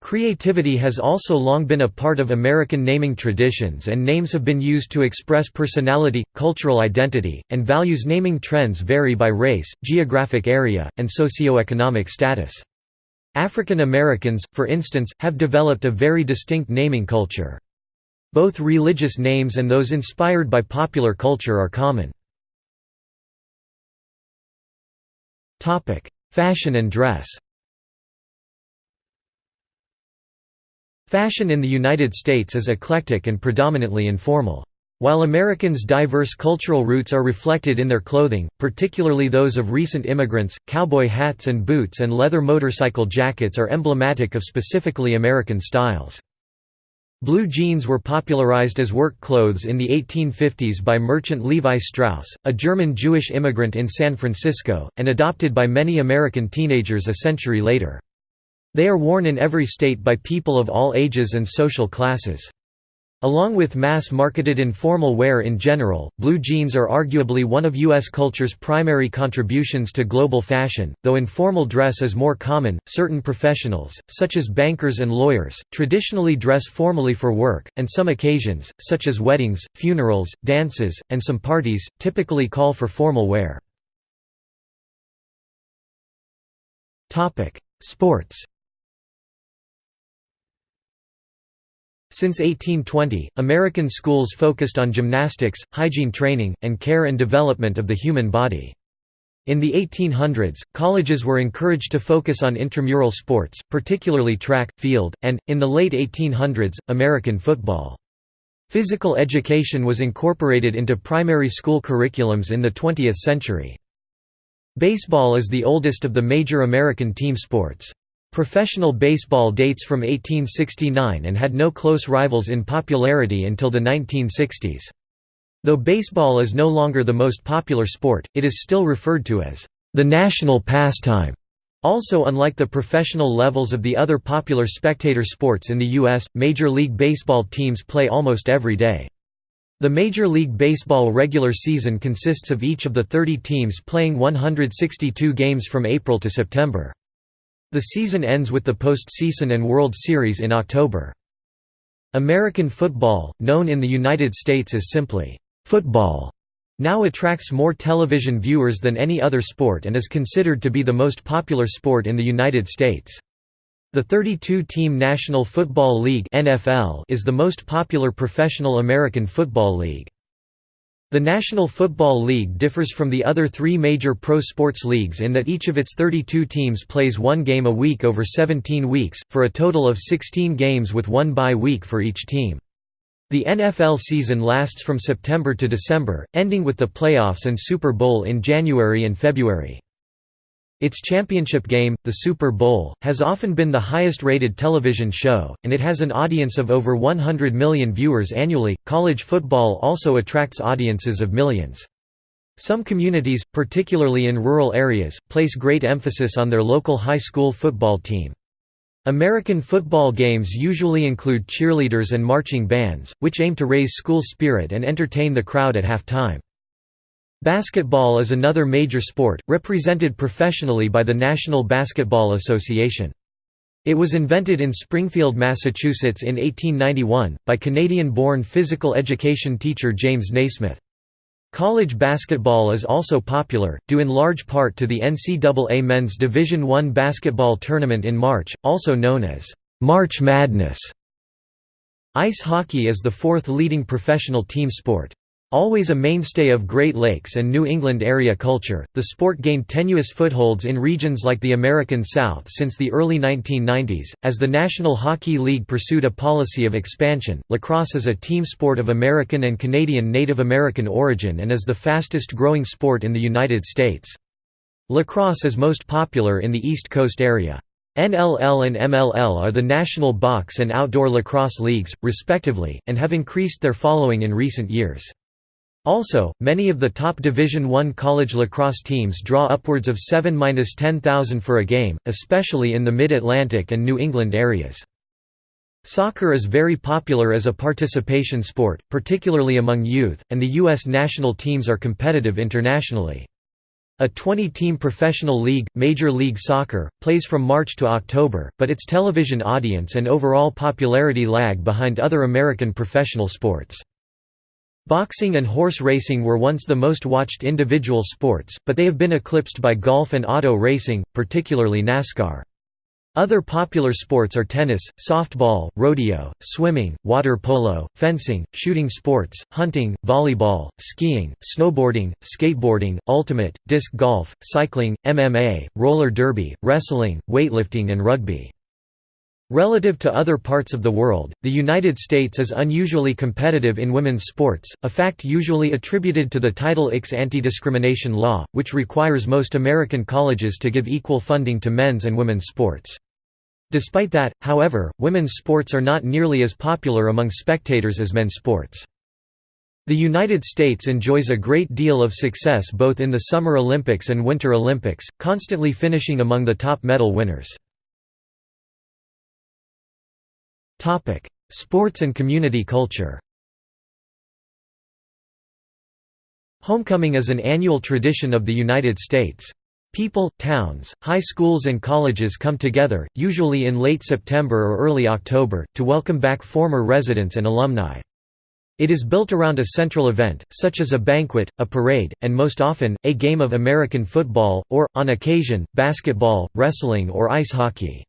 Creativity has also long been a part of American naming traditions and names have been used to express personality, cultural identity, and values naming trends vary by race, geographic area, and socioeconomic status. African Americans, for instance, have developed a very distinct naming culture. Both religious names and those inspired by popular culture are common. Topic: Fashion and dress. Fashion in the United States is eclectic and predominantly informal. While Americans' diverse cultural roots are reflected in their clothing, particularly those of recent immigrants, cowboy hats and boots and leather motorcycle jackets are emblematic of specifically American styles. Blue jeans were popularized as work clothes in the 1850s by merchant Levi Strauss, a German Jewish immigrant in San Francisco, and adopted by many American teenagers a century later. They are worn in every state by people of all ages and social classes. Along with mass-marketed informal wear in general, blue jeans are arguably one of U.S. culture's primary contributions to global fashion, though informal dress is more common. Certain professionals, such as bankers and lawyers, traditionally dress formally for work, and some occasions, such as weddings, funerals, dances, and some parties, typically call for formal wear. Sports Since 1820, American schools focused on gymnastics, hygiene training, and care and development of the human body. In the 1800s, colleges were encouraged to focus on intramural sports, particularly track, field, and, in the late 1800s, American football. Physical education was incorporated into primary school curriculums in the 20th century. Baseball is the oldest of the major American team sports. Professional baseball dates from 1869 and had no close rivals in popularity until the 1960s. Though baseball is no longer the most popular sport, it is still referred to as the national pastime. Also unlike the professional levels of the other popular spectator sports in the U.S., Major League Baseball teams play almost every day. The Major League Baseball regular season consists of each of the 30 teams playing 162 games from April to September. The season ends with the postseason and World Series in October. American football, known in the United States as simply, "'football' now attracts more television viewers than any other sport and is considered to be the most popular sport in the United States. The 32-team National Football League is the most popular professional American football league. The National Football League differs from the other three major pro sports leagues in that each of its 32 teams plays one game a week over 17 weeks, for a total of 16 games with one bye week for each team. The NFL season lasts from September to December, ending with the playoffs and Super Bowl in January and February. Its championship game, the Super Bowl, has often been the highest rated television show, and it has an audience of over 100 million viewers annually. College football also attracts audiences of millions. Some communities, particularly in rural areas, place great emphasis on their local high school football team. American football games usually include cheerleaders and marching bands, which aim to raise school spirit and entertain the crowd at halftime. Basketball is another major sport, represented professionally by the National Basketball Association. It was invented in Springfield, Massachusetts in 1891, by Canadian-born physical education teacher James Naismith. College basketball is also popular, due in large part to the NCAA Men's Division I basketball tournament in March, also known as March Madness. Ice hockey is the fourth leading professional team sport. Always a mainstay of Great Lakes and New England area culture, the sport gained tenuous footholds in regions like the American South since the early 1990s. As the National Hockey League pursued a policy of expansion, lacrosse is a team sport of American and Canadian Native American origin and is the fastest growing sport in the United States. Lacrosse is most popular in the East Coast area. NLL and MLL are the national box and outdoor lacrosse leagues, respectively, and have increased their following in recent years. Also, many of the top Division I college lacrosse teams draw upwards of 7–10,000 for a game, especially in the Mid-Atlantic and New England areas. Soccer is very popular as a participation sport, particularly among youth, and the U.S. national teams are competitive internationally. A 20-team professional league, Major League Soccer, plays from March to October, but its television audience and overall popularity lag behind other American professional sports. Boxing and horse racing were once the most watched individual sports, but they have been eclipsed by golf and auto racing, particularly NASCAR. Other popular sports are tennis, softball, rodeo, swimming, water polo, fencing, shooting sports, hunting, volleyball, skiing, snowboarding, skateboarding, ultimate, disc golf, cycling, MMA, roller derby, wrestling, weightlifting and rugby. Relative to other parts of the world, the United States is unusually competitive in women's sports, a fact usually attributed to the Title IX anti-discrimination law, which requires most American colleges to give equal funding to men's and women's sports. Despite that, however, women's sports are not nearly as popular among spectators as men's sports. The United States enjoys a great deal of success both in the Summer Olympics and Winter Olympics, constantly finishing among the top medal winners. Topic: Sports and community culture. Homecoming is an annual tradition of the United States. People, towns, high schools and colleges come together, usually in late September or early October, to welcome back former residents and alumni. It is built around a central event, such as a banquet, a parade, and most often, a game of American football, or, on occasion, basketball, wrestling or ice hockey.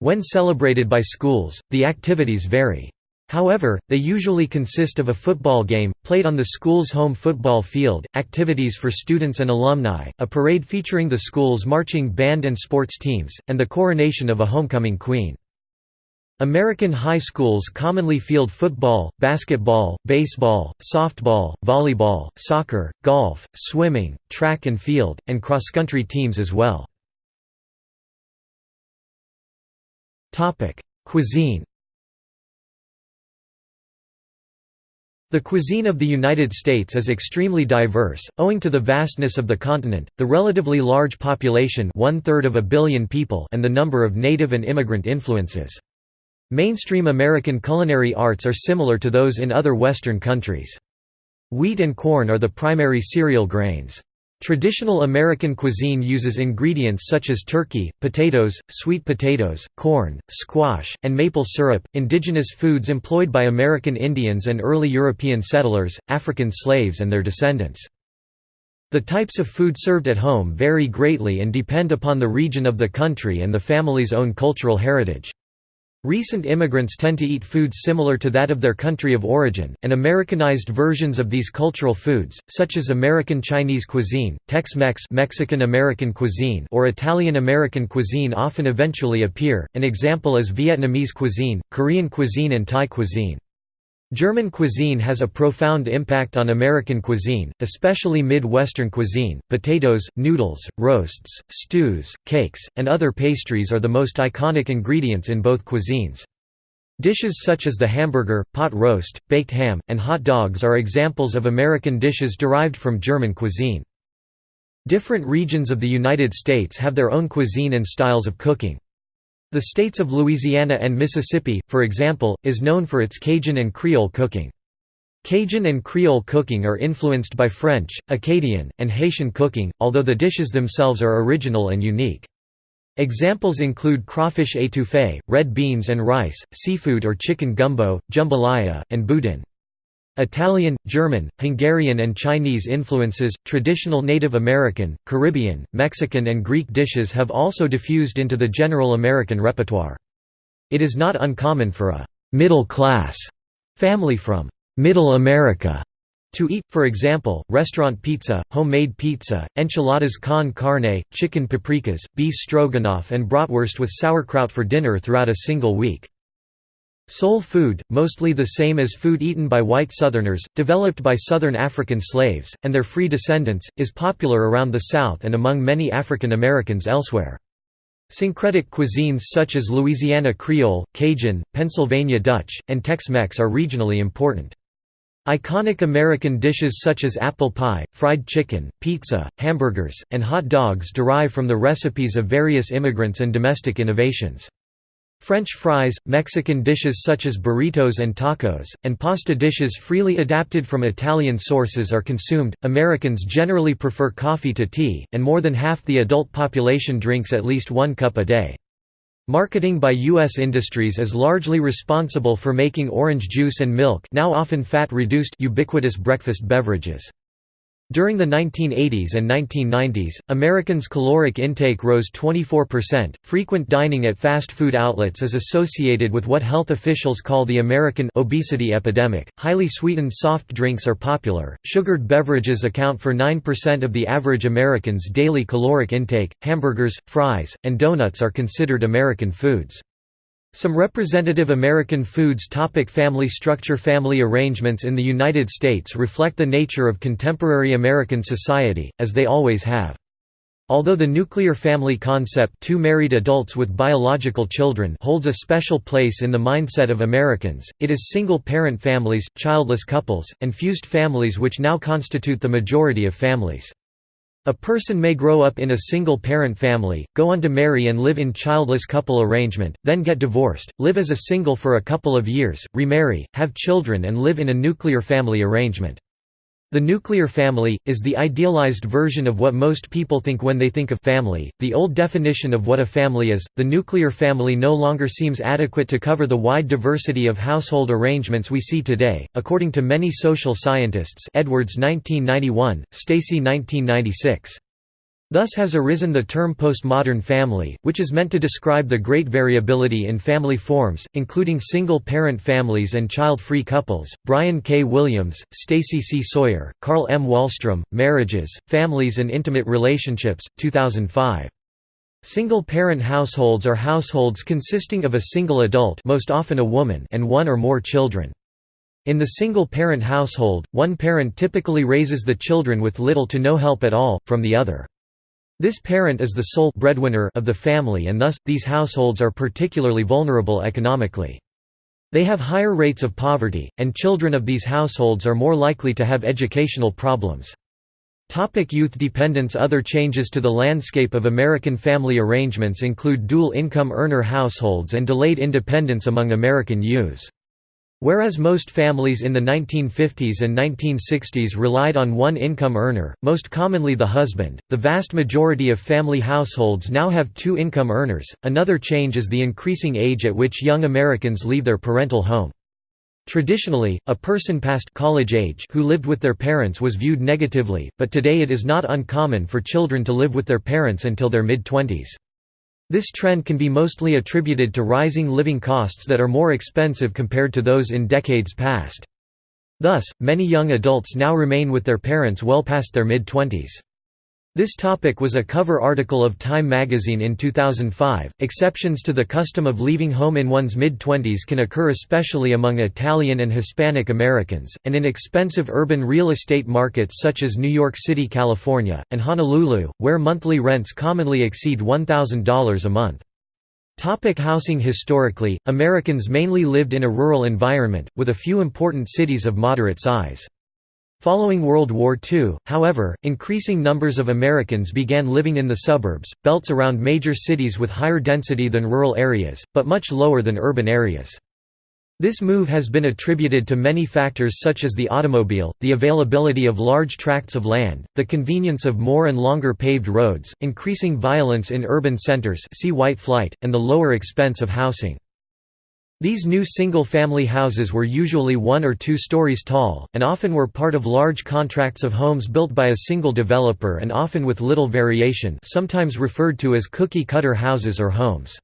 When celebrated by schools, the activities vary. However, they usually consist of a football game, played on the school's home football field, activities for students and alumni, a parade featuring the school's marching band and sports teams, and the coronation of a homecoming queen. American high schools commonly field football, basketball, baseball, softball, volleyball, soccer, golf, swimming, track and field, and cross-country teams as well. Topic: Cuisine. The cuisine of the United States is extremely diverse, owing to the vastness of the continent, the relatively large population one-third of a billion people and the number of native and immigrant influences. Mainstream American culinary arts are similar to those in other Western countries. Wheat and corn are the primary cereal grains. Traditional American cuisine uses ingredients such as turkey, potatoes, sweet potatoes, corn, squash, and maple syrup. Indigenous foods employed by American Indians and early European settlers, African slaves, and their descendants. The types of food served at home vary greatly and depend upon the region of the country and the family's own cultural heritage. Recent immigrants tend to eat foods similar to that of their country of origin, and Americanized versions of these cultural foods, such as American Chinese cuisine, Tex-Mex Mexican-American cuisine or Italian-American cuisine often eventually appear, an example is Vietnamese cuisine, Korean cuisine and Thai cuisine. German cuisine has a profound impact on American cuisine, especially Mid-Western cuisine. Potatoes, noodles, roasts, stews, cakes, and other pastries are the most iconic ingredients in both cuisines. Dishes such as the hamburger, pot roast, baked ham, and hot dogs are examples of American dishes derived from German cuisine. Different regions of the United States have their own cuisine and styles of cooking. The states of Louisiana and Mississippi, for example, is known for its Cajun and Creole cooking. Cajun and Creole cooking are influenced by French, Acadian, and Haitian cooking, although the dishes themselves are original and unique. Examples include crawfish étouffée, red beans and rice, seafood or chicken gumbo, jambalaya, and boudin. Italian, German, Hungarian and Chinese influences, traditional Native American, Caribbean, Mexican and Greek dishes have also diffused into the general American repertoire. It is not uncommon for a «middle-class» family from «Middle America» to eat, for example, restaurant pizza, homemade pizza, enchiladas con carne, chicken paprikas, beef stroganoff and bratwurst with sauerkraut for dinner throughout a single week. Soul food, mostly the same as food eaten by white Southerners, developed by Southern African slaves, and their free descendants, is popular around the South and among many African Americans elsewhere. Syncretic cuisines such as Louisiana Creole, Cajun, Pennsylvania Dutch, and Tex-Mex are regionally important. Iconic American dishes such as apple pie, fried chicken, pizza, hamburgers, and hot dogs derive from the recipes of various immigrants and domestic innovations. French fries, Mexican dishes such as burritos and tacos, and pasta dishes freely adapted from Italian sources are consumed. Americans generally prefer coffee to tea, and more than half the adult population drinks at least one cup a day. Marketing by U.S. industries is largely responsible for making orange juice and milk now often fat-reduced ubiquitous breakfast beverages. During the 1980s and 1990s, Americans' caloric intake rose 24%. Frequent dining at fast food outlets is associated with what health officials call the American obesity epidemic. Highly sweetened soft drinks are popular. Sugared beverages account for 9% of the average American's daily caloric intake. Hamburgers, fries, and donuts are considered American foods. Some representative American foods topic Family structure Family arrangements in the United States reflect the nature of contemporary American society, as they always have. Although the nuclear family concept two married adults with biological children holds a special place in the mindset of Americans, it is single-parent families, childless couples, and fused families which now constitute the majority of families. A person may grow up in a single-parent family, go on to marry and live in childless couple arrangement, then get divorced, live as a single for a couple of years, remarry, have children and live in a nuclear family arrangement. The nuclear family, is the idealized version of what most people think when they think of family. The old definition of what a family is, the nuclear family no longer seems adequate to cover the wide diversity of household arrangements we see today, according to many social scientists Edwards 1991, Stacey 1996. Thus has arisen the term postmodern family, which is meant to describe the great variability in family forms, including single-parent families and child-free couples. Brian K. Williams, Stacey C. Sawyer, Carl M. Wahlstrom, Marriages, Families and Intimate Relationships, 2005. Single-parent households are households consisting of a single adult most often a woman and one or more children. In the single-parent household, one parent typically raises the children with little to no help at all, from the other. This parent is the sole breadwinner of the family and thus, these households are particularly vulnerable economically. They have higher rates of poverty, and children of these households are more likely to have educational problems. Topic youth dependence Other changes to the landscape of American family arrangements include dual-income earner households and delayed independence among American youths. Whereas most families in the 1950s and 1960s relied on one income earner, most commonly the husband, the vast majority of family households now have two income earners. Another change is the increasing age at which young Americans leave their parental home. Traditionally, a person past college age who lived with their parents was viewed negatively, but today it is not uncommon for children to live with their parents until their mid-twenties. This trend can be mostly attributed to rising living costs that are more expensive compared to those in decades past. Thus, many young adults now remain with their parents well past their mid-twenties. This topic was a cover article of Time magazine in 2005. Exceptions to the custom of leaving home in one's mid 20s can occur especially among Italian and Hispanic Americans, and in expensive urban real estate markets such as New York City, California, and Honolulu, where monthly rents commonly exceed $1,000 a month. Topic housing Historically, Americans mainly lived in a rural environment, with a few important cities of moderate size. Following World War II, however, increasing numbers of Americans began living in the suburbs, belts around major cities with higher density than rural areas, but much lower than urban areas. This move has been attributed to many factors such as the automobile, the availability of large tracts of land, the convenience of more and longer paved roads, increasing violence in urban centers see white flight, and the lower expense of housing. These new single-family houses were usually one or two stories tall, and often were part of large contracts of homes built by a single developer and often with little variation sometimes referred to as cookie-cutter houses or homes.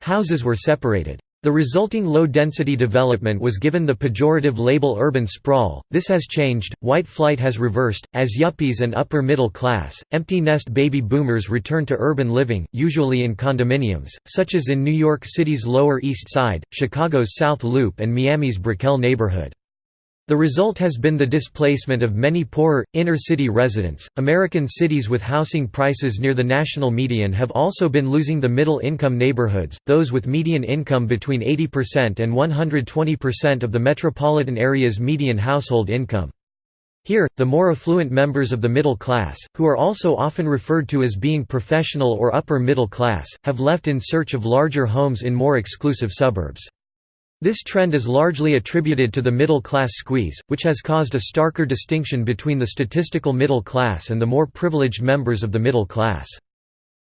Houses were separated. The resulting low-density development was given the pejorative label urban sprawl. This has changed. White flight has reversed as yuppies and upper middle class, empty nest baby boomers return to urban living, usually in condominiums, such as in New York City's Lower East Side, Chicago's South Loop and Miami's Brickell neighborhood. The result has been the displacement of many poorer, inner city residents. American cities with housing prices near the national median have also been losing the middle income neighborhoods, those with median income between 80% and 120% of the metropolitan area's median household income. Here, the more affluent members of the middle class, who are also often referred to as being professional or upper middle class, have left in search of larger homes in more exclusive suburbs. This trend is largely attributed to the middle-class squeeze, which has caused a starker distinction between the statistical middle class and the more privileged members of the middle class.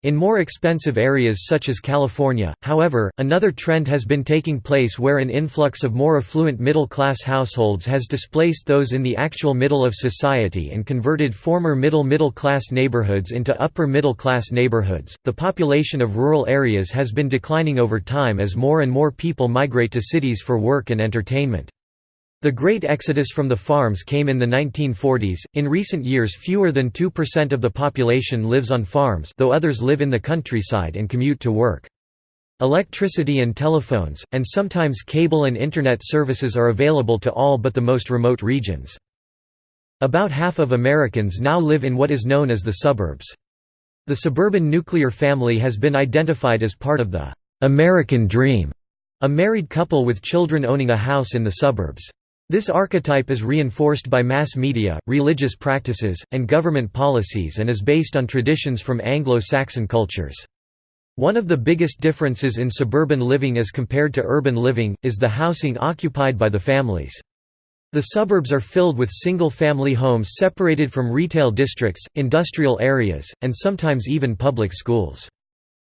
In more expensive areas such as California, however, another trend has been taking place where an influx of more affluent middle-class households has displaced those in the actual middle of society and converted former middle-middle class neighborhoods into upper middle-class neighborhoods. The population of rural areas has been declining over time as more and more people migrate to cities for work and entertainment. The great exodus from the farms came in the 1940s. In recent years, fewer than 2% of the population lives on farms, though others live in the countryside and commute to work. Electricity and telephones, and sometimes cable and internet services are available to all but the most remote regions. About half of Americans now live in what is known as the suburbs. The suburban nuclear family has been identified as part of the American dream, a married couple with children owning a house in the suburbs. This archetype is reinforced by mass media, religious practices, and government policies and is based on traditions from Anglo-Saxon cultures. One of the biggest differences in suburban living as compared to urban living, is the housing occupied by the families. The suburbs are filled with single-family homes separated from retail districts, industrial areas, and sometimes even public schools.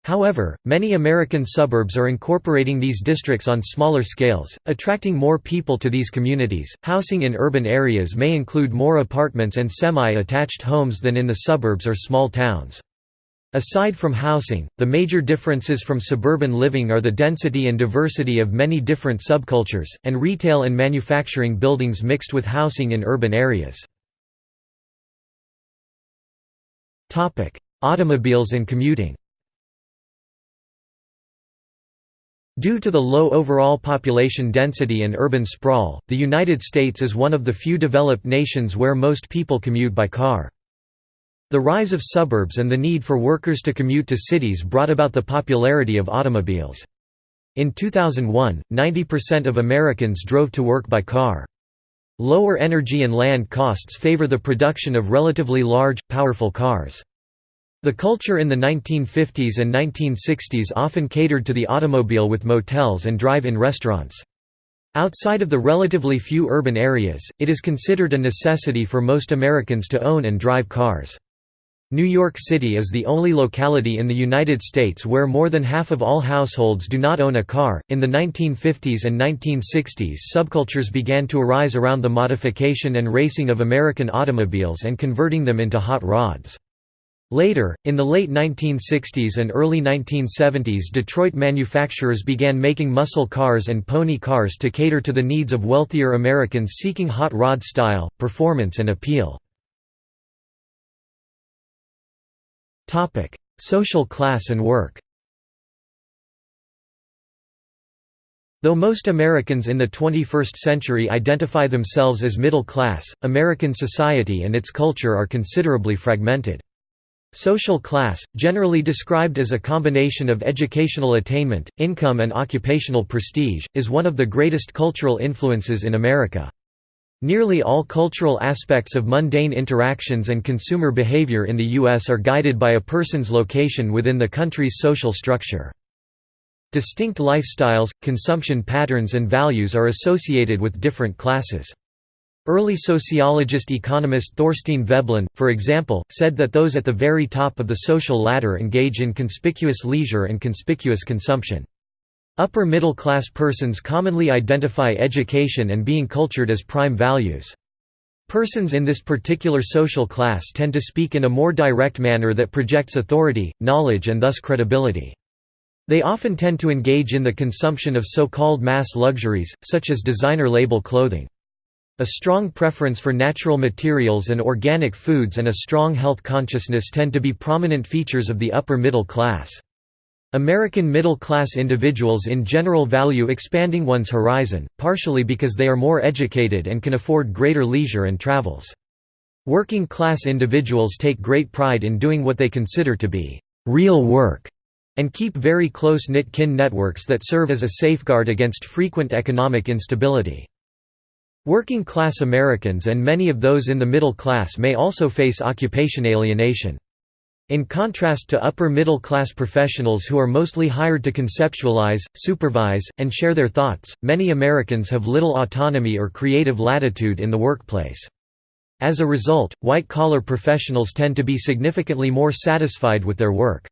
However, many American suburbs are incorporating these districts on smaller scales, attracting more people to these communities. Housing in urban areas may include more apartments and semi attached homes than in the suburbs or small towns. Aside from housing, the major differences from suburban living are the density and diversity of many different subcultures, and retail and manufacturing buildings mixed with housing in urban areas. Automobiles and commuting Due to the low overall population density and urban sprawl, the United States is one of the few developed nations where most people commute by car. The rise of suburbs and the need for workers to commute to cities brought about the popularity of automobiles. In 2001, 90% of Americans drove to work by car. Lower energy and land costs favor the production of relatively large, powerful cars. The culture in the 1950s and 1960s often catered to the automobile with motels and drive-in restaurants. Outside of the relatively few urban areas, it is considered a necessity for most Americans to own and drive cars. New York City is the only locality in the United States where more than half of all households do not own a car. In the 1950s and 1960s, subcultures began to arise around the modification and racing of American automobiles and converting them into hot rods. Later, in the late 1960s and early 1970s Detroit manufacturers began making muscle cars and pony cars to cater to the needs of wealthier Americans seeking hot rod style, performance and appeal. Social class and work Though most Americans in the 21st century identify themselves as middle class, American society and its culture are considerably fragmented. Social class, generally described as a combination of educational attainment, income and occupational prestige, is one of the greatest cultural influences in America. Nearly all cultural aspects of mundane interactions and consumer behavior in the U.S. are guided by a person's location within the country's social structure. Distinct lifestyles, consumption patterns and values are associated with different classes. Early sociologist-economist Thorstein Veblen, for example, said that those at the very top of the social ladder engage in conspicuous leisure and conspicuous consumption. Upper middle class persons commonly identify education and being cultured as prime values. Persons in this particular social class tend to speak in a more direct manner that projects authority, knowledge and thus credibility. They often tend to engage in the consumption of so-called mass luxuries, such as designer label clothing. A strong preference for natural materials and organic foods and a strong health consciousness tend to be prominent features of the upper middle class. American middle-class individuals in general value expanding one's horizon, partially because they are more educated and can afford greater leisure and travels. Working-class individuals take great pride in doing what they consider to be «real work» and keep very close-knit kin networks that serve as a safeguard against frequent economic instability. Working-class Americans and many of those in the middle class may also face occupation alienation. In contrast to upper-middle-class professionals who are mostly hired to conceptualize, supervise, and share their thoughts, many Americans have little autonomy or creative latitude in the workplace. As a result, white-collar professionals tend to be significantly more satisfied with their work.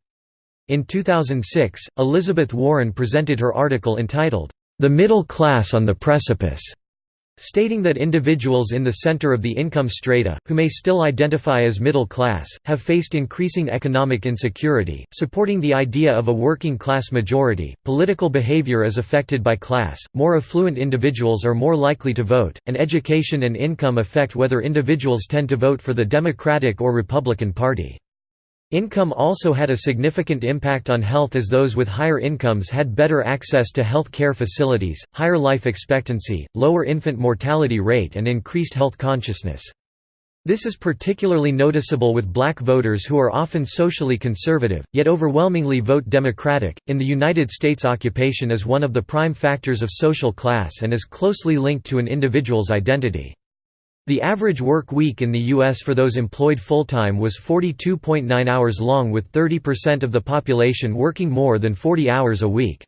In 2006, Elizabeth Warren presented her article entitled, The Middle Class on the Precipice, stating that individuals in the center of the income strata, who may still identify as middle class, have faced increasing economic insecurity. Supporting the idea of a working class majority, political behavior is affected by class, more affluent individuals are more likely to vote, and education and income affect whether individuals tend to vote for the Democratic or Republican Party. Income also had a significant impact on health as those with higher incomes had better access to health care facilities, higher life expectancy, lower infant mortality rate and increased health consciousness. This is particularly noticeable with black voters who are often socially conservative, yet overwhelmingly vote Democratic. In the United States, occupation is one of the prime factors of social class and is closely linked to an individual's identity. The average work week in the U.S. for those employed full-time was 42.9 hours long with 30% of the population working more than 40 hours a week.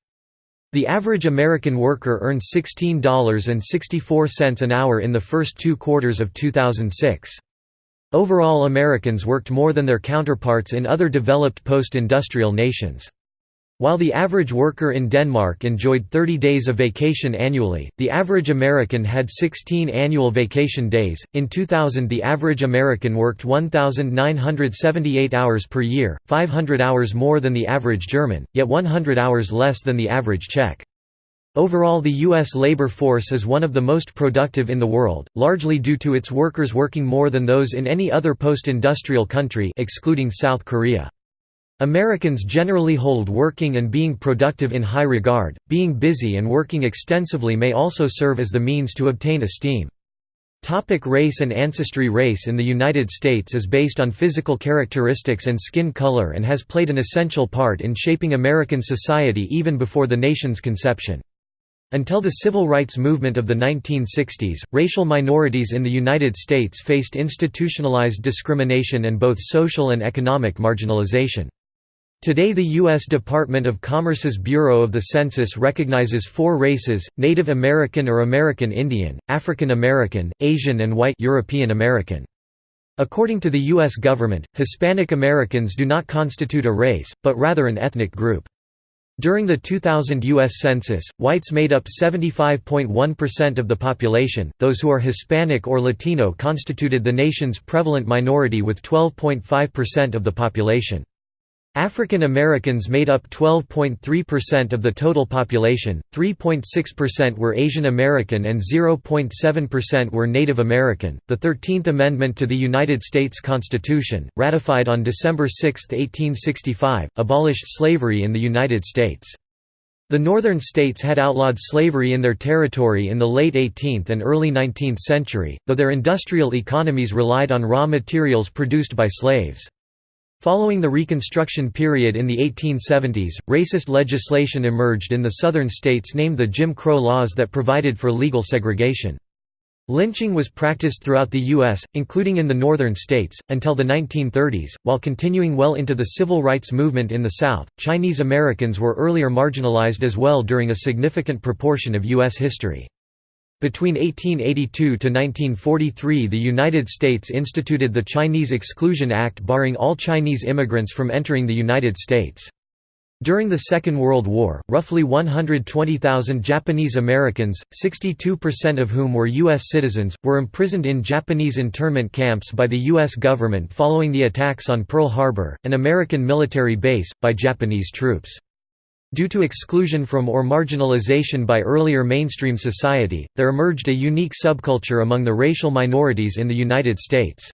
The average American worker earned $16.64 an hour in the first two quarters of 2006. Overall Americans worked more than their counterparts in other developed post-industrial nations. While the average worker in Denmark enjoyed 30 days of vacation annually, the average American had 16 annual vacation days. In 2000, the average American worked 1,978 hours per year, 500 hours more than the average German, yet 100 hours less than the average Czech. Overall the U.S. labor force is one of the most productive in the world, largely due to its workers working more than those in any other post-industrial country excluding South Korea. Americans generally hold working and being productive in high regard, being busy and working extensively may also serve as the means to obtain esteem. Topic race and ancestry Race in the United States is based on physical characteristics and skin color and has played an essential part in shaping American society even before the nation's conception. Until the civil rights movement of the 1960s, racial minorities in the United States faced institutionalized discrimination and both social and economic marginalization. Today the U.S. Department of Commerce's Bureau of the Census recognizes four races, Native American or American Indian, African American, Asian and White European American. According to the U.S. government, Hispanic Americans do not constitute a race, but rather an ethnic group. During the 2000 U.S. Census, whites made up 75.1% of the population, those who are Hispanic or Latino constituted the nation's prevalent minority with 12.5% of the population. African Americans made up 12.3% of the total population, 3.6% were Asian American and 0.7% were Native American. The 13th Amendment to the United States Constitution, ratified on December 6, 1865, abolished slavery in the United States. The northern states had outlawed slavery in their territory in the late 18th and early 19th century, though their industrial economies relied on raw materials produced by slaves. Following the Reconstruction period in the 1870s, racist legislation emerged in the southern states named the Jim Crow laws that provided for legal segregation. Lynching was practiced throughout the U.S., including in the northern states, until the 1930s, while continuing well into the civil rights movement in the South. Chinese Americans were earlier marginalized as well during a significant proportion of U.S. history. Between 1882 to 1943 the United States instituted the Chinese Exclusion Act barring all Chinese immigrants from entering the United States. During the Second World War, roughly 120,000 Japanese Americans, 62% of whom were U.S. citizens, were imprisoned in Japanese internment camps by the U.S. government following the attacks on Pearl Harbor, an American military base, by Japanese troops. Due to exclusion from or marginalization by earlier mainstream society, there emerged a unique subculture among the racial minorities in the United States.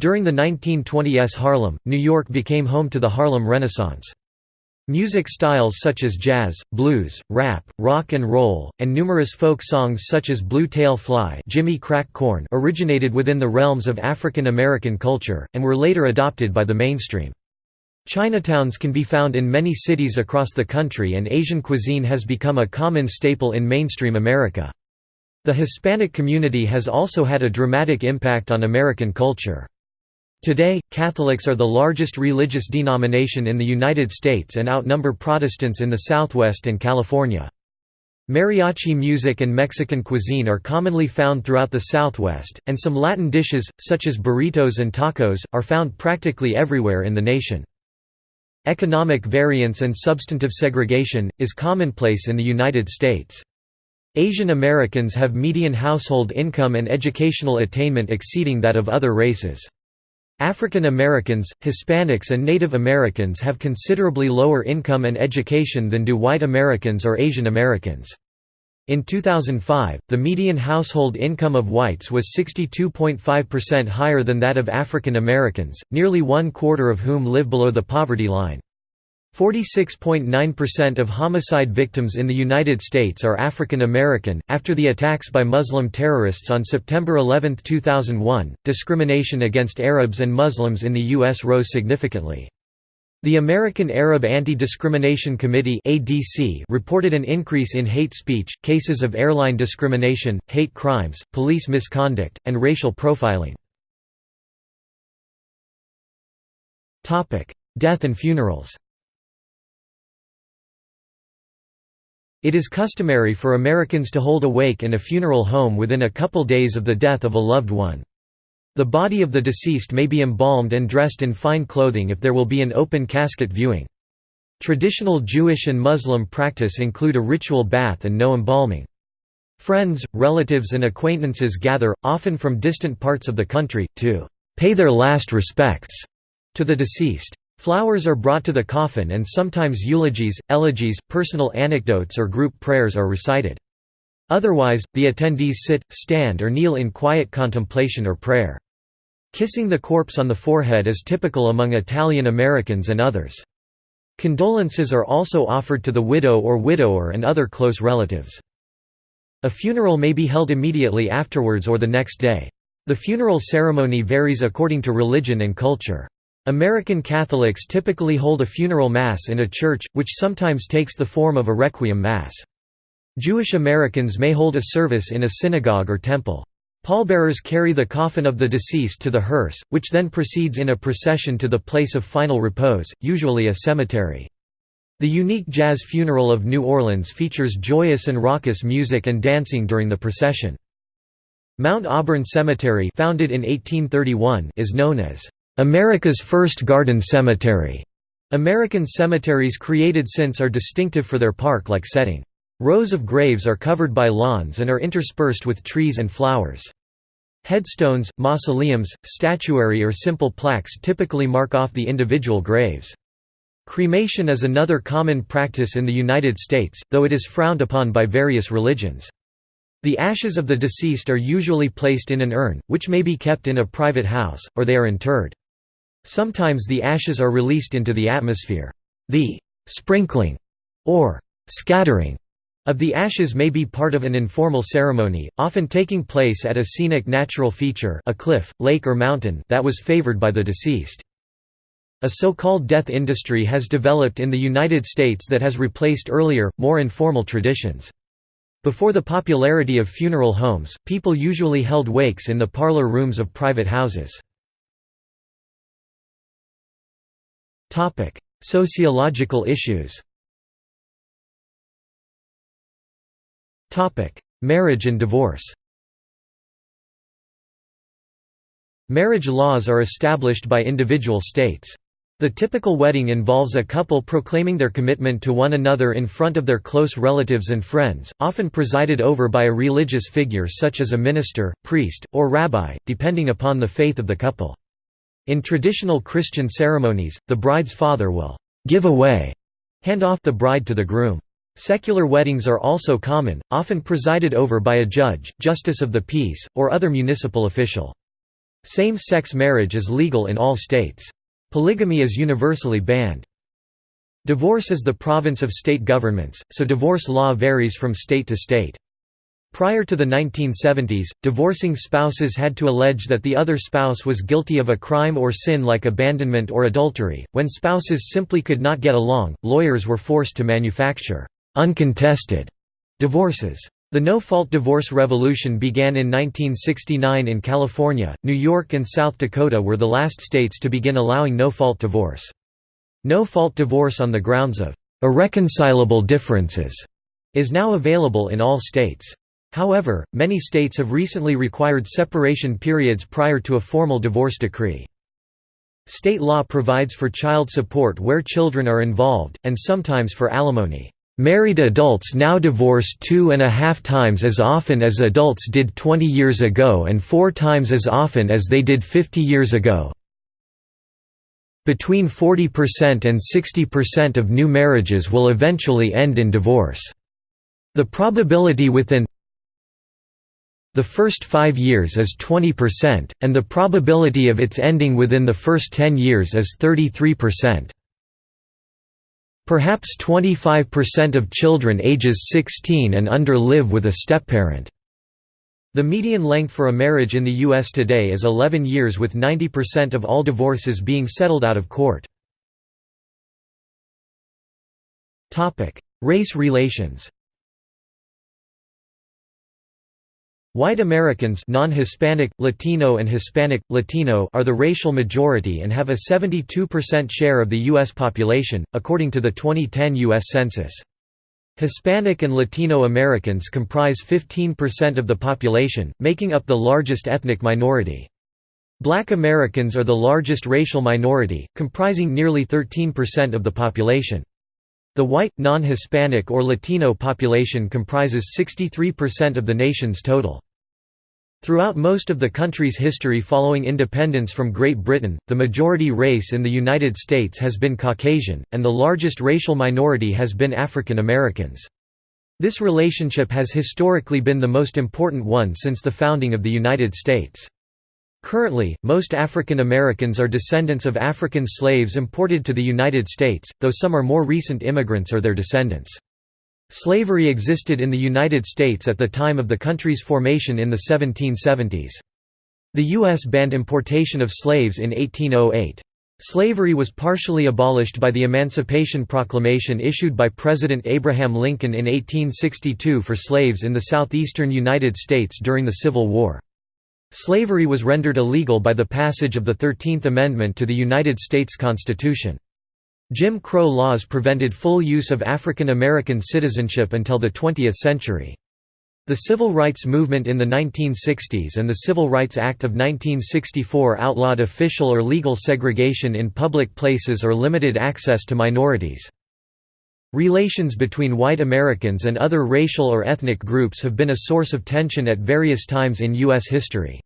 During the 1920s Harlem, New York became home to the Harlem Renaissance. Music styles such as jazz, blues, rap, rock and roll, and numerous folk songs such as Blue Tail Fly Jimmy Crack Corn originated within the realms of African American culture, and were later adopted by the mainstream. Chinatowns can be found in many cities across the country and Asian cuisine has become a common staple in mainstream America. The Hispanic community has also had a dramatic impact on American culture. Today, Catholics are the largest religious denomination in the United States and outnumber Protestants in the Southwest and California. Mariachi music and Mexican cuisine are commonly found throughout the Southwest, and some Latin dishes, such as burritos and tacos, are found practically everywhere in the nation. Economic variance and substantive segregation, is commonplace in the United States. Asian Americans have median household income and educational attainment exceeding that of other races. African Americans, Hispanics and Native Americans have considerably lower income and education than do white Americans or Asian Americans. In 2005, the median household income of whites was 62.5% higher than that of African Americans, nearly one quarter of whom live below the poverty line. 46.9% of homicide victims in the United States are African American. After the attacks by Muslim terrorists on September 11, 2001, discrimination against Arabs and Muslims in the U.S. rose significantly. The American Arab Anti-Discrimination Committee (ADC) reported an increase in hate speech, cases of airline discrimination, hate crimes, police misconduct, and racial profiling. Topic: Death and funerals. It is customary for Americans to hold a wake in a funeral home within a couple days of the death of a loved one. The body of the deceased may be embalmed and dressed in fine clothing if there will be an open casket viewing. Traditional Jewish and Muslim practice include a ritual bath and no embalming. Friends, relatives and acquaintances gather, often from distant parts of the country, to «pay their last respects» to the deceased. Flowers are brought to the coffin and sometimes eulogies, elegies, personal anecdotes or group prayers are recited. Otherwise, the attendees sit, stand or kneel in quiet contemplation or prayer. Kissing the corpse on the forehead is typical among Italian Americans and others. Condolences are also offered to the widow or widower and other close relatives. A funeral may be held immediately afterwards or the next day. The funeral ceremony varies according to religion and culture. American Catholics typically hold a funeral mass in a church, which sometimes takes the form of a requiem mass. Jewish Americans may hold a service in a synagogue or temple. Pallbearers carry the coffin of the deceased to the hearse, which then proceeds in a procession to the place of final repose, usually a cemetery. The unique jazz funeral of New Orleans features joyous and raucous music and dancing during the procession. Mount Auburn Cemetery founded in 1831 is known as America's first garden cemetery. American cemeteries created since are distinctive for their park-like setting. Rows of graves are covered by lawns and are interspersed with trees and flowers. Headstones, mausoleums, statuary or simple plaques typically mark off the individual graves. Cremation is another common practice in the United States, though it is frowned upon by various religions. The ashes of the deceased are usually placed in an urn, which may be kept in a private house, or they are interred. Sometimes the ashes are released into the atmosphere. The «sprinkling» or «scattering» of the ashes may be part of an informal ceremony, often taking place at a scenic natural feature a cliff, lake or mountain that was favored by the deceased. A so-called death industry has developed in the United States that has replaced earlier, more informal traditions. Before the popularity of funeral homes, people usually held wakes in the parlor rooms of private houses. Sociological issues. Topic: Marriage and divorce. Marriage laws are established by individual states. The typical wedding involves a couple proclaiming their commitment to one another in front of their close relatives and friends, often presided over by a religious figure such as a minister, priest, or rabbi, depending upon the faith of the couple. In traditional Christian ceremonies, the bride's father will give away, hand off the bride to the groom. Secular weddings are also common, often presided over by a judge, justice of the peace, or other municipal official. Same-sex marriage is legal in all states. Polygamy is universally banned. Divorce is the province of state governments, so divorce law varies from state to state. Prior to the 1970s, divorcing spouses had to allege that the other spouse was guilty of a crime or sin like abandonment or adultery. When spouses simply could not get along, lawyers were forced to manufacture uncontested divorces. The no-fault divorce revolution began in 1969 in California, New York and South Dakota were the last states to begin allowing no-fault divorce. No-fault divorce on the grounds of irreconcilable differences is now available in all states. However, many states have recently required separation periods prior to a formal divorce decree. State law provides for child support where children are involved, and sometimes for alimony. Married adults now divorce two and a half times as often as adults did 20 years ago and four times as often as they did 50 years ago. Between 40% and 60% of new marriages will eventually end in divorce. The probability within the first five years is 20%, and the probability of its ending within the first 10 years is 33%. Perhaps 25% of children ages 16 and under live with a stepparent. The median length for a marriage in the U.S. today is 11 years with 90% of all divorces being settled out of court. Race relations White Americans non-Hispanic, Latino and Hispanic, Latino are the racial majority and have a 72% share of the U.S. population, according to the 2010 U.S. Census. Hispanic and Latino Americans comprise 15% of the population, making up the largest ethnic minority. Black Americans are the largest racial minority, comprising nearly 13% of the population. The white, non-Hispanic or Latino population comprises 63% of the nation's total. Throughout most of the country's history following independence from Great Britain, the majority race in the United States has been Caucasian, and the largest racial minority has been African Americans. This relationship has historically been the most important one since the founding of the United States. Currently, most African Americans are descendants of African slaves imported to the United States, though some are more recent immigrants or their descendants. Slavery existed in the United States at the time of the country's formation in the 1770s. The U.S. banned importation of slaves in 1808. Slavery was partially abolished by the Emancipation Proclamation issued by President Abraham Lincoln in 1862 for slaves in the southeastern United States during the Civil War. Slavery was rendered illegal by the passage of the Thirteenth Amendment to the United States Constitution. Jim Crow laws prevented full use of African American citizenship until the 20th century. The civil rights movement in the 1960s and the Civil Rights Act of 1964 outlawed official or legal segregation in public places or limited access to minorities. Relations between white Americans and other racial or ethnic groups have been a source of tension at various times in U.S. history.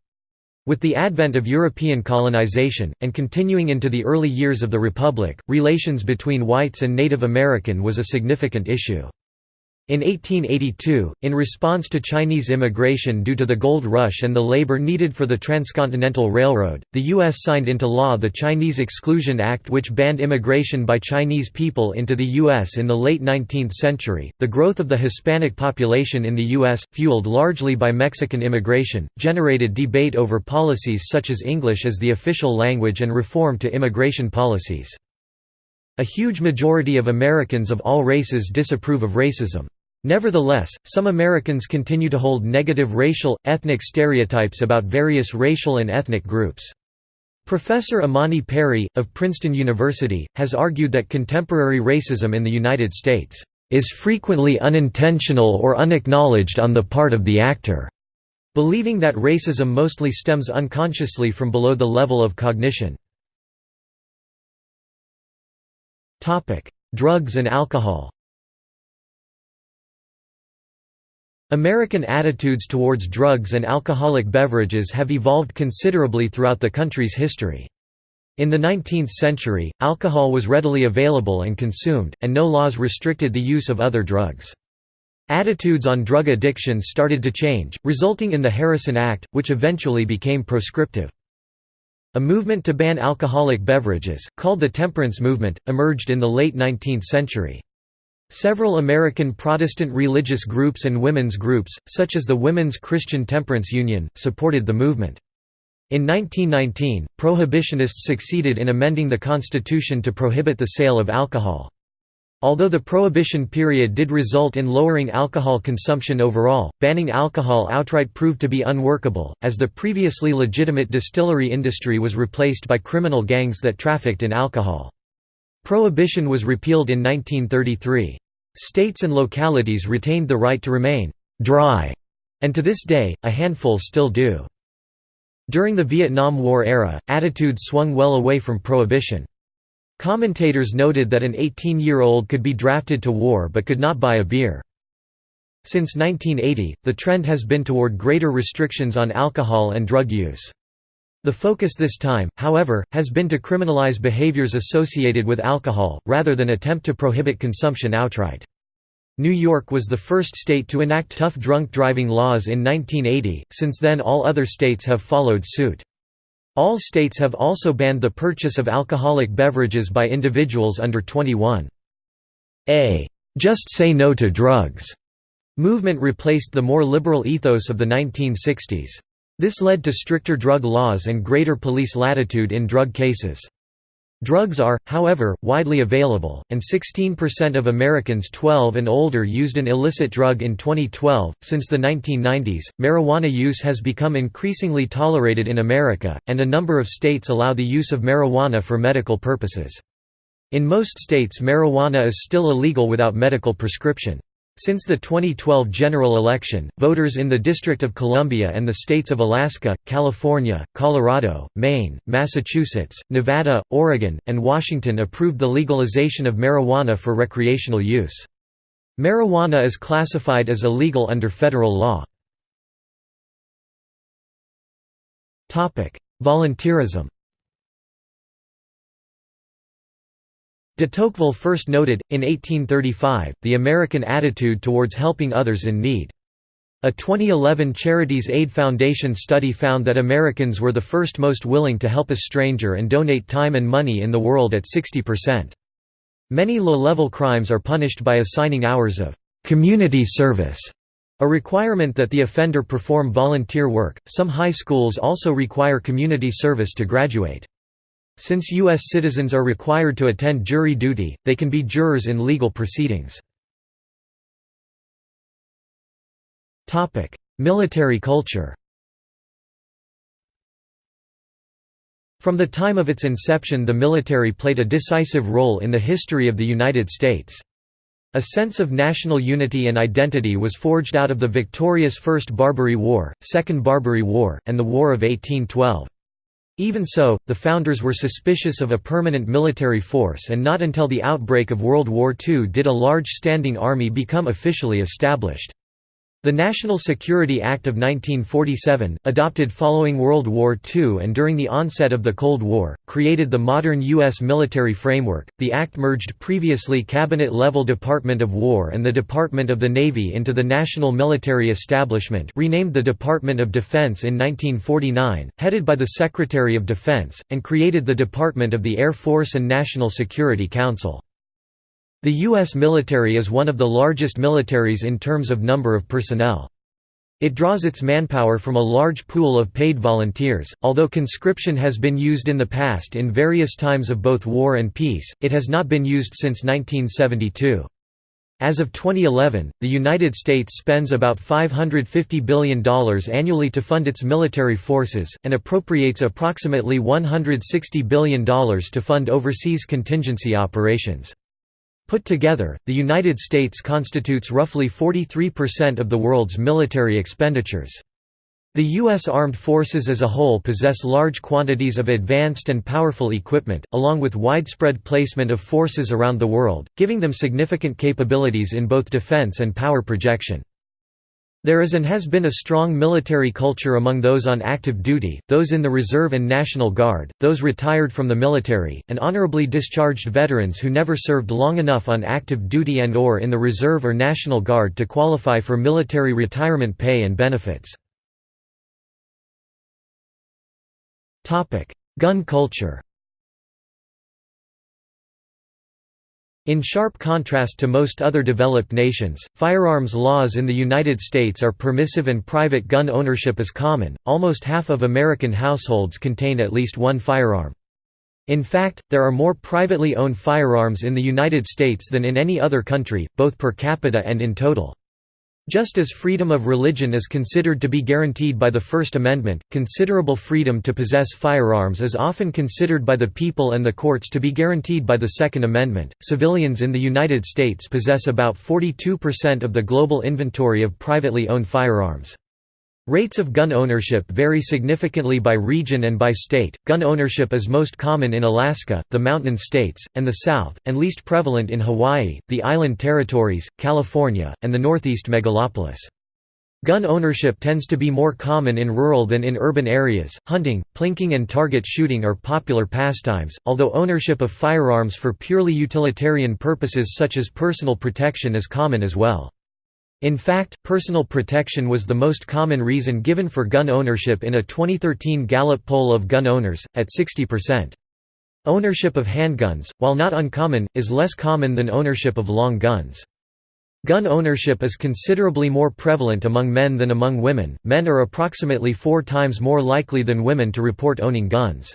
With the advent of European colonization, and continuing into the early years of the Republic, relations between whites and Native American was a significant issue. In 1882, in response to Chinese immigration due to the gold rush and the labor needed for the Transcontinental Railroad, the U.S. signed into law the Chinese Exclusion Act, which banned immigration by Chinese people into the U.S. in the late 19th century. The growth of the Hispanic population in the U.S., fueled largely by Mexican immigration, generated debate over policies such as English as the official language and reform to immigration policies. A huge majority of Americans of all races disapprove of racism. Nevertheless, some Americans continue to hold negative racial, ethnic stereotypes about various racial and ethnic groups. Professor Imani Perry, of Princeton University, has argued that contemporary racism in the United States is frequently unintentional or unacknowledged on the part of the actor, believing that racism mostly stems unconsciously from below the level of cognition. Drugs and alcohol American attitudes towards drugs and alcoholic beverages have evolved considerably throughout the country's history. In the 19th century, alcohol was readily available and consumed, and no laws restricted the use of other drugs. Attitudes on drug addiction started to change, resulting in the Harrison Act, which eventually became proscriptive. A movement to ban alcoholic beverages, called the temperance movement, emerged in the late 19th century. Several American Protestant religious groups and women's groups, such as the Women's Christian Temperance Union, supported the movement. In 1919, prohibitionists succeeded in amending the Constitution to prohibit the sale of alcohol. Although the Prohibition period did result in lowering alcohol consumption overall, banning alcohol outright proved to be unworkable, as the previously legitimate distillery industry was replaced by criminal gangs that trafficked in alcohol. Prohibition was repealed in 1933. States and localities retained the right to remain «dry», and to this day, a handful still do. During the Vietnam War era, attitudes swung well away from prohibition. Commentators noted that an 18-year-old could be drafted to war but could not buy a beer. Since 1980, the trend has been toward greater restrictions on alcohol and drug use. The focus this time, however, has been to criminalize behaviors associated with alcohol, rather than attempt to prohibit consumption outright. New York was the first state to enact tough drunk driving laws in 1980, since then all other states have followed suit. All states have also banned the purchase of alcoholic beverages by individuals under 21. A «just say no to drugs» movement replaced the more liberal ethos of the 1960s. This led to stricter drug laws and greater police latitude in drug cases. Drugs are, however, widely available, and 16% of Americans 12 and older used an illicit drug in 2012. Since the 1990s, marijuana use has become increasingly tolerated in America, and a number of states allow the use of marijuana for medical purposes. In most states, marijuana is still illegal without medical prescription. Since the 2012 general election, voters in the District of Columbia and the states of Alaska, California, Colorado, Maine, Massachusetts, Nevada, Oregon, and Washington approved the legalization of marijuana for recreational use. Marijuana is classified as illegal under federal law. Volunteerism De Tocqueville first noted, in 1835, the American attitude towards helping others in need. A 2011 Charities Aid Foundation study found that Americans were the first most willing to help a stranger and donate time and money in the world at 60%. Many low-level crimes are punished by assigning hours of community service, a requirement that the offender perform volunteer work. Some high schools also require community service to graduate. Since U.S. citizens are required to attend jury duty, they can be jurors in legal proceedings. Military culture From the time of its inception the military played a decisive role in the history of the United States. A sense of national unity and identity was forged out of the victorious First Barbary War, Second Barbary War, and the War of 1812. Even so, the founders were suspicious of a permanent military force and not until the outbreak of World War II did a large standing army become officially established. The National Security Act of 1947, adopted following World War II and during the onset of the Cold War, created the modern U.S. military framework. The act merged previously cabinet level Department of War and the Department of the Navy into the National Military Establishment, renamed the Department of Defense in 1949, headed by the Secretary of Defense, and created the Department of the Air Force and National Security Council. The U.S. military is one of the largest militaries in terms of number of personnel. It draws its manpower from a large pool of paid volunteers. Although conscription has been used in the past in various times of both war and peace, it has not been used since 1972. As of 2011, the United States spends about $550 billion annually to fund its military forces, and appropriates approximately $160 billion to fund overseas contingency operations. Put together, the United States constitutes roughly 43% of the world's military expenditures. The U.S. Armed Forces as a whole possess large quantities of advanced and powerful equipment, along with widespread placement of forces around the world, giving them significant capabilities in both defense and power projection. There is and has been a strong military culture among those on active duty, those in the Reserve and National Guard, those retired from the military, and honorably discharged veterans who never served long enough on active duty and or in the Reserve or National Guard to qualify for military retirement pay and benefits. Gun culture In sharp contrast to most other developed nations, firearms laws in the United States are permissive and private gun ownership is common. Almost half of American households contain at least one firearm. In fact, there are more privately owned firearms in the United States than in any other country, both per capita and in total. Just as freedom of religion is considered to be guaranteed by the First Amendment, considerable freedom to possess firearms is often considered by the people and the courts to be guaranteed by the Second Amendment. Civilians in the United States possess about 42% of the global inventory of privately owned firearms. Rates of gun ownership vary significantly by region and by state. Gun ownership is most common in Alaska, the Mountain States, and the South, and least prevalent in Hawaii, the Island Territories, California, and the Northeast megalopolis. Gun ownership tends to be more common in rural than in urban areas. Hunting, plinking, and target shooting are popular pastimes, although ownership of firearms for purely utilitarian purposes such as personal protection is common as well. In fact, personal protection was the most common reason given for gun ownership in a 2013 Gallup poll of gun owners, at 60%. Ownership of handguns, while not uncommon, is less common than ownership of long guns. Gun ownership is considerably more prevalent among men than among women, men are approximately four times more likely than women to report owning guns.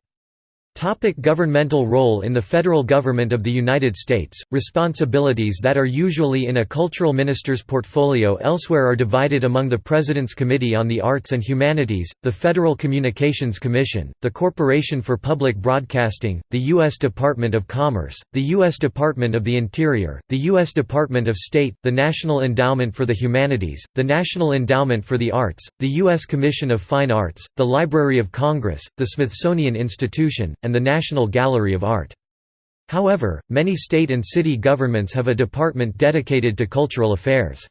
Topic governmental role In the federal government of the United States, responsibilities that are usually in a cultural minister's portfolio elsewhere are divided among the President's Committee on the Arts and Humanities, the Federal Communications Commission, the Corporation for Public Broadcasting, the U.S. Department of Commerce, the U.S. Department of the Interior, the U.S. Department of State, the National Endowment for the Humanities, the National Endowment for the Arts, the U.S. Commission of Fine Arts, the Library of Congress, the Smithsonian Institution, and the National Gallery of Art. However, many state and city governments have a department dedicated to cultural affairs.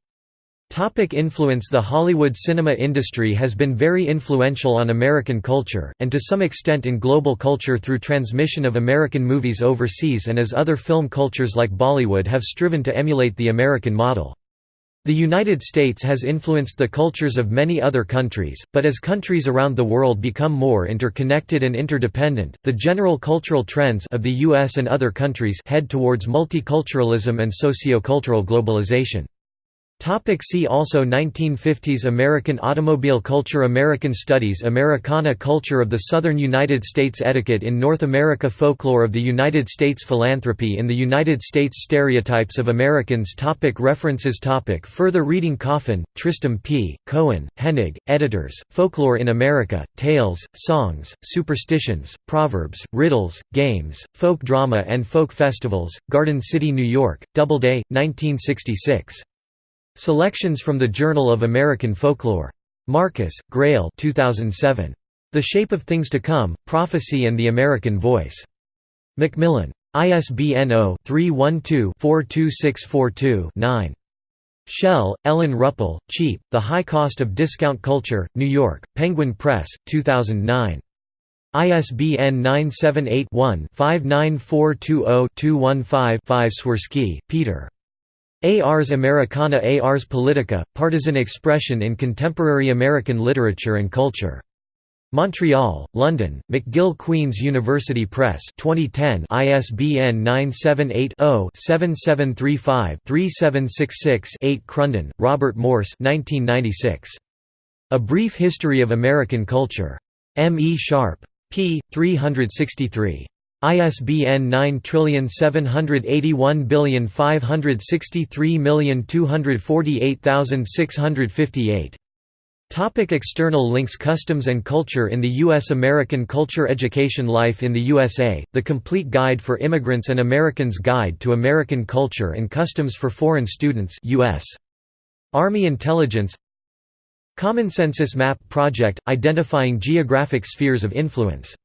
Topic influence The Hollywood cinema industry has been very influential on American culture, and to some extent in global culture through transmission of American movies overseas and as other film cultures like Bollywood have striven to emulate the American model. The United States has influenced the cultures of many other countries, but as countries around the world become more interconnected and interdependent, the general cultural trends of the US and other countries head towards multiculturalism and socio-cultural globalization. Topic see also 1950s American automobile culture American studies Americana culture of the southern United States Etiquette in North America Folklore of the United States Philanthropy in the United States Stereotypes of Americans topic References topic Further reading Coffin, Tristram P., Cohen, Hennig, editors, Folklore in America, Tales, Songs, Superstitions, Proverbs, Riddles, Games, Folk Drama and Folk Festivals, Garden City, New York, Doubleday, 1966. Selections from the Journal of American Folklore. Marcus, Greil 2007. The Shape of Things to Come, Prophecy and the American Voice. Macmillan. ISBN 0-312-42642-9. Shell, Ellen Ruppel, Cheap, The High Cost of Discount Culture, New York, Penguin Press, 2009. ISBN 978 one 59420 215 Swirski, Peter. Ars Americana Ars Politica, Partisan Expression in Contemporary American Literature and Culture. Montreal, London, McGill Queen's University Press 2010 ISBN 978-0-7735-3766-8 Crunden, Robert Morse 1996. A Brief History of American Culture. M. E. Sharpe. p. 363. ISBN 9781563248658. Topic external links Customs and Culture in the U.S. American Culture Education Life in the USA, The Complete Guide for Immigrants and Americans Guide to American Culture and Customs for Foreign Students US. Army Intelligence Common Census Map Project – identifying geographic spheres of influence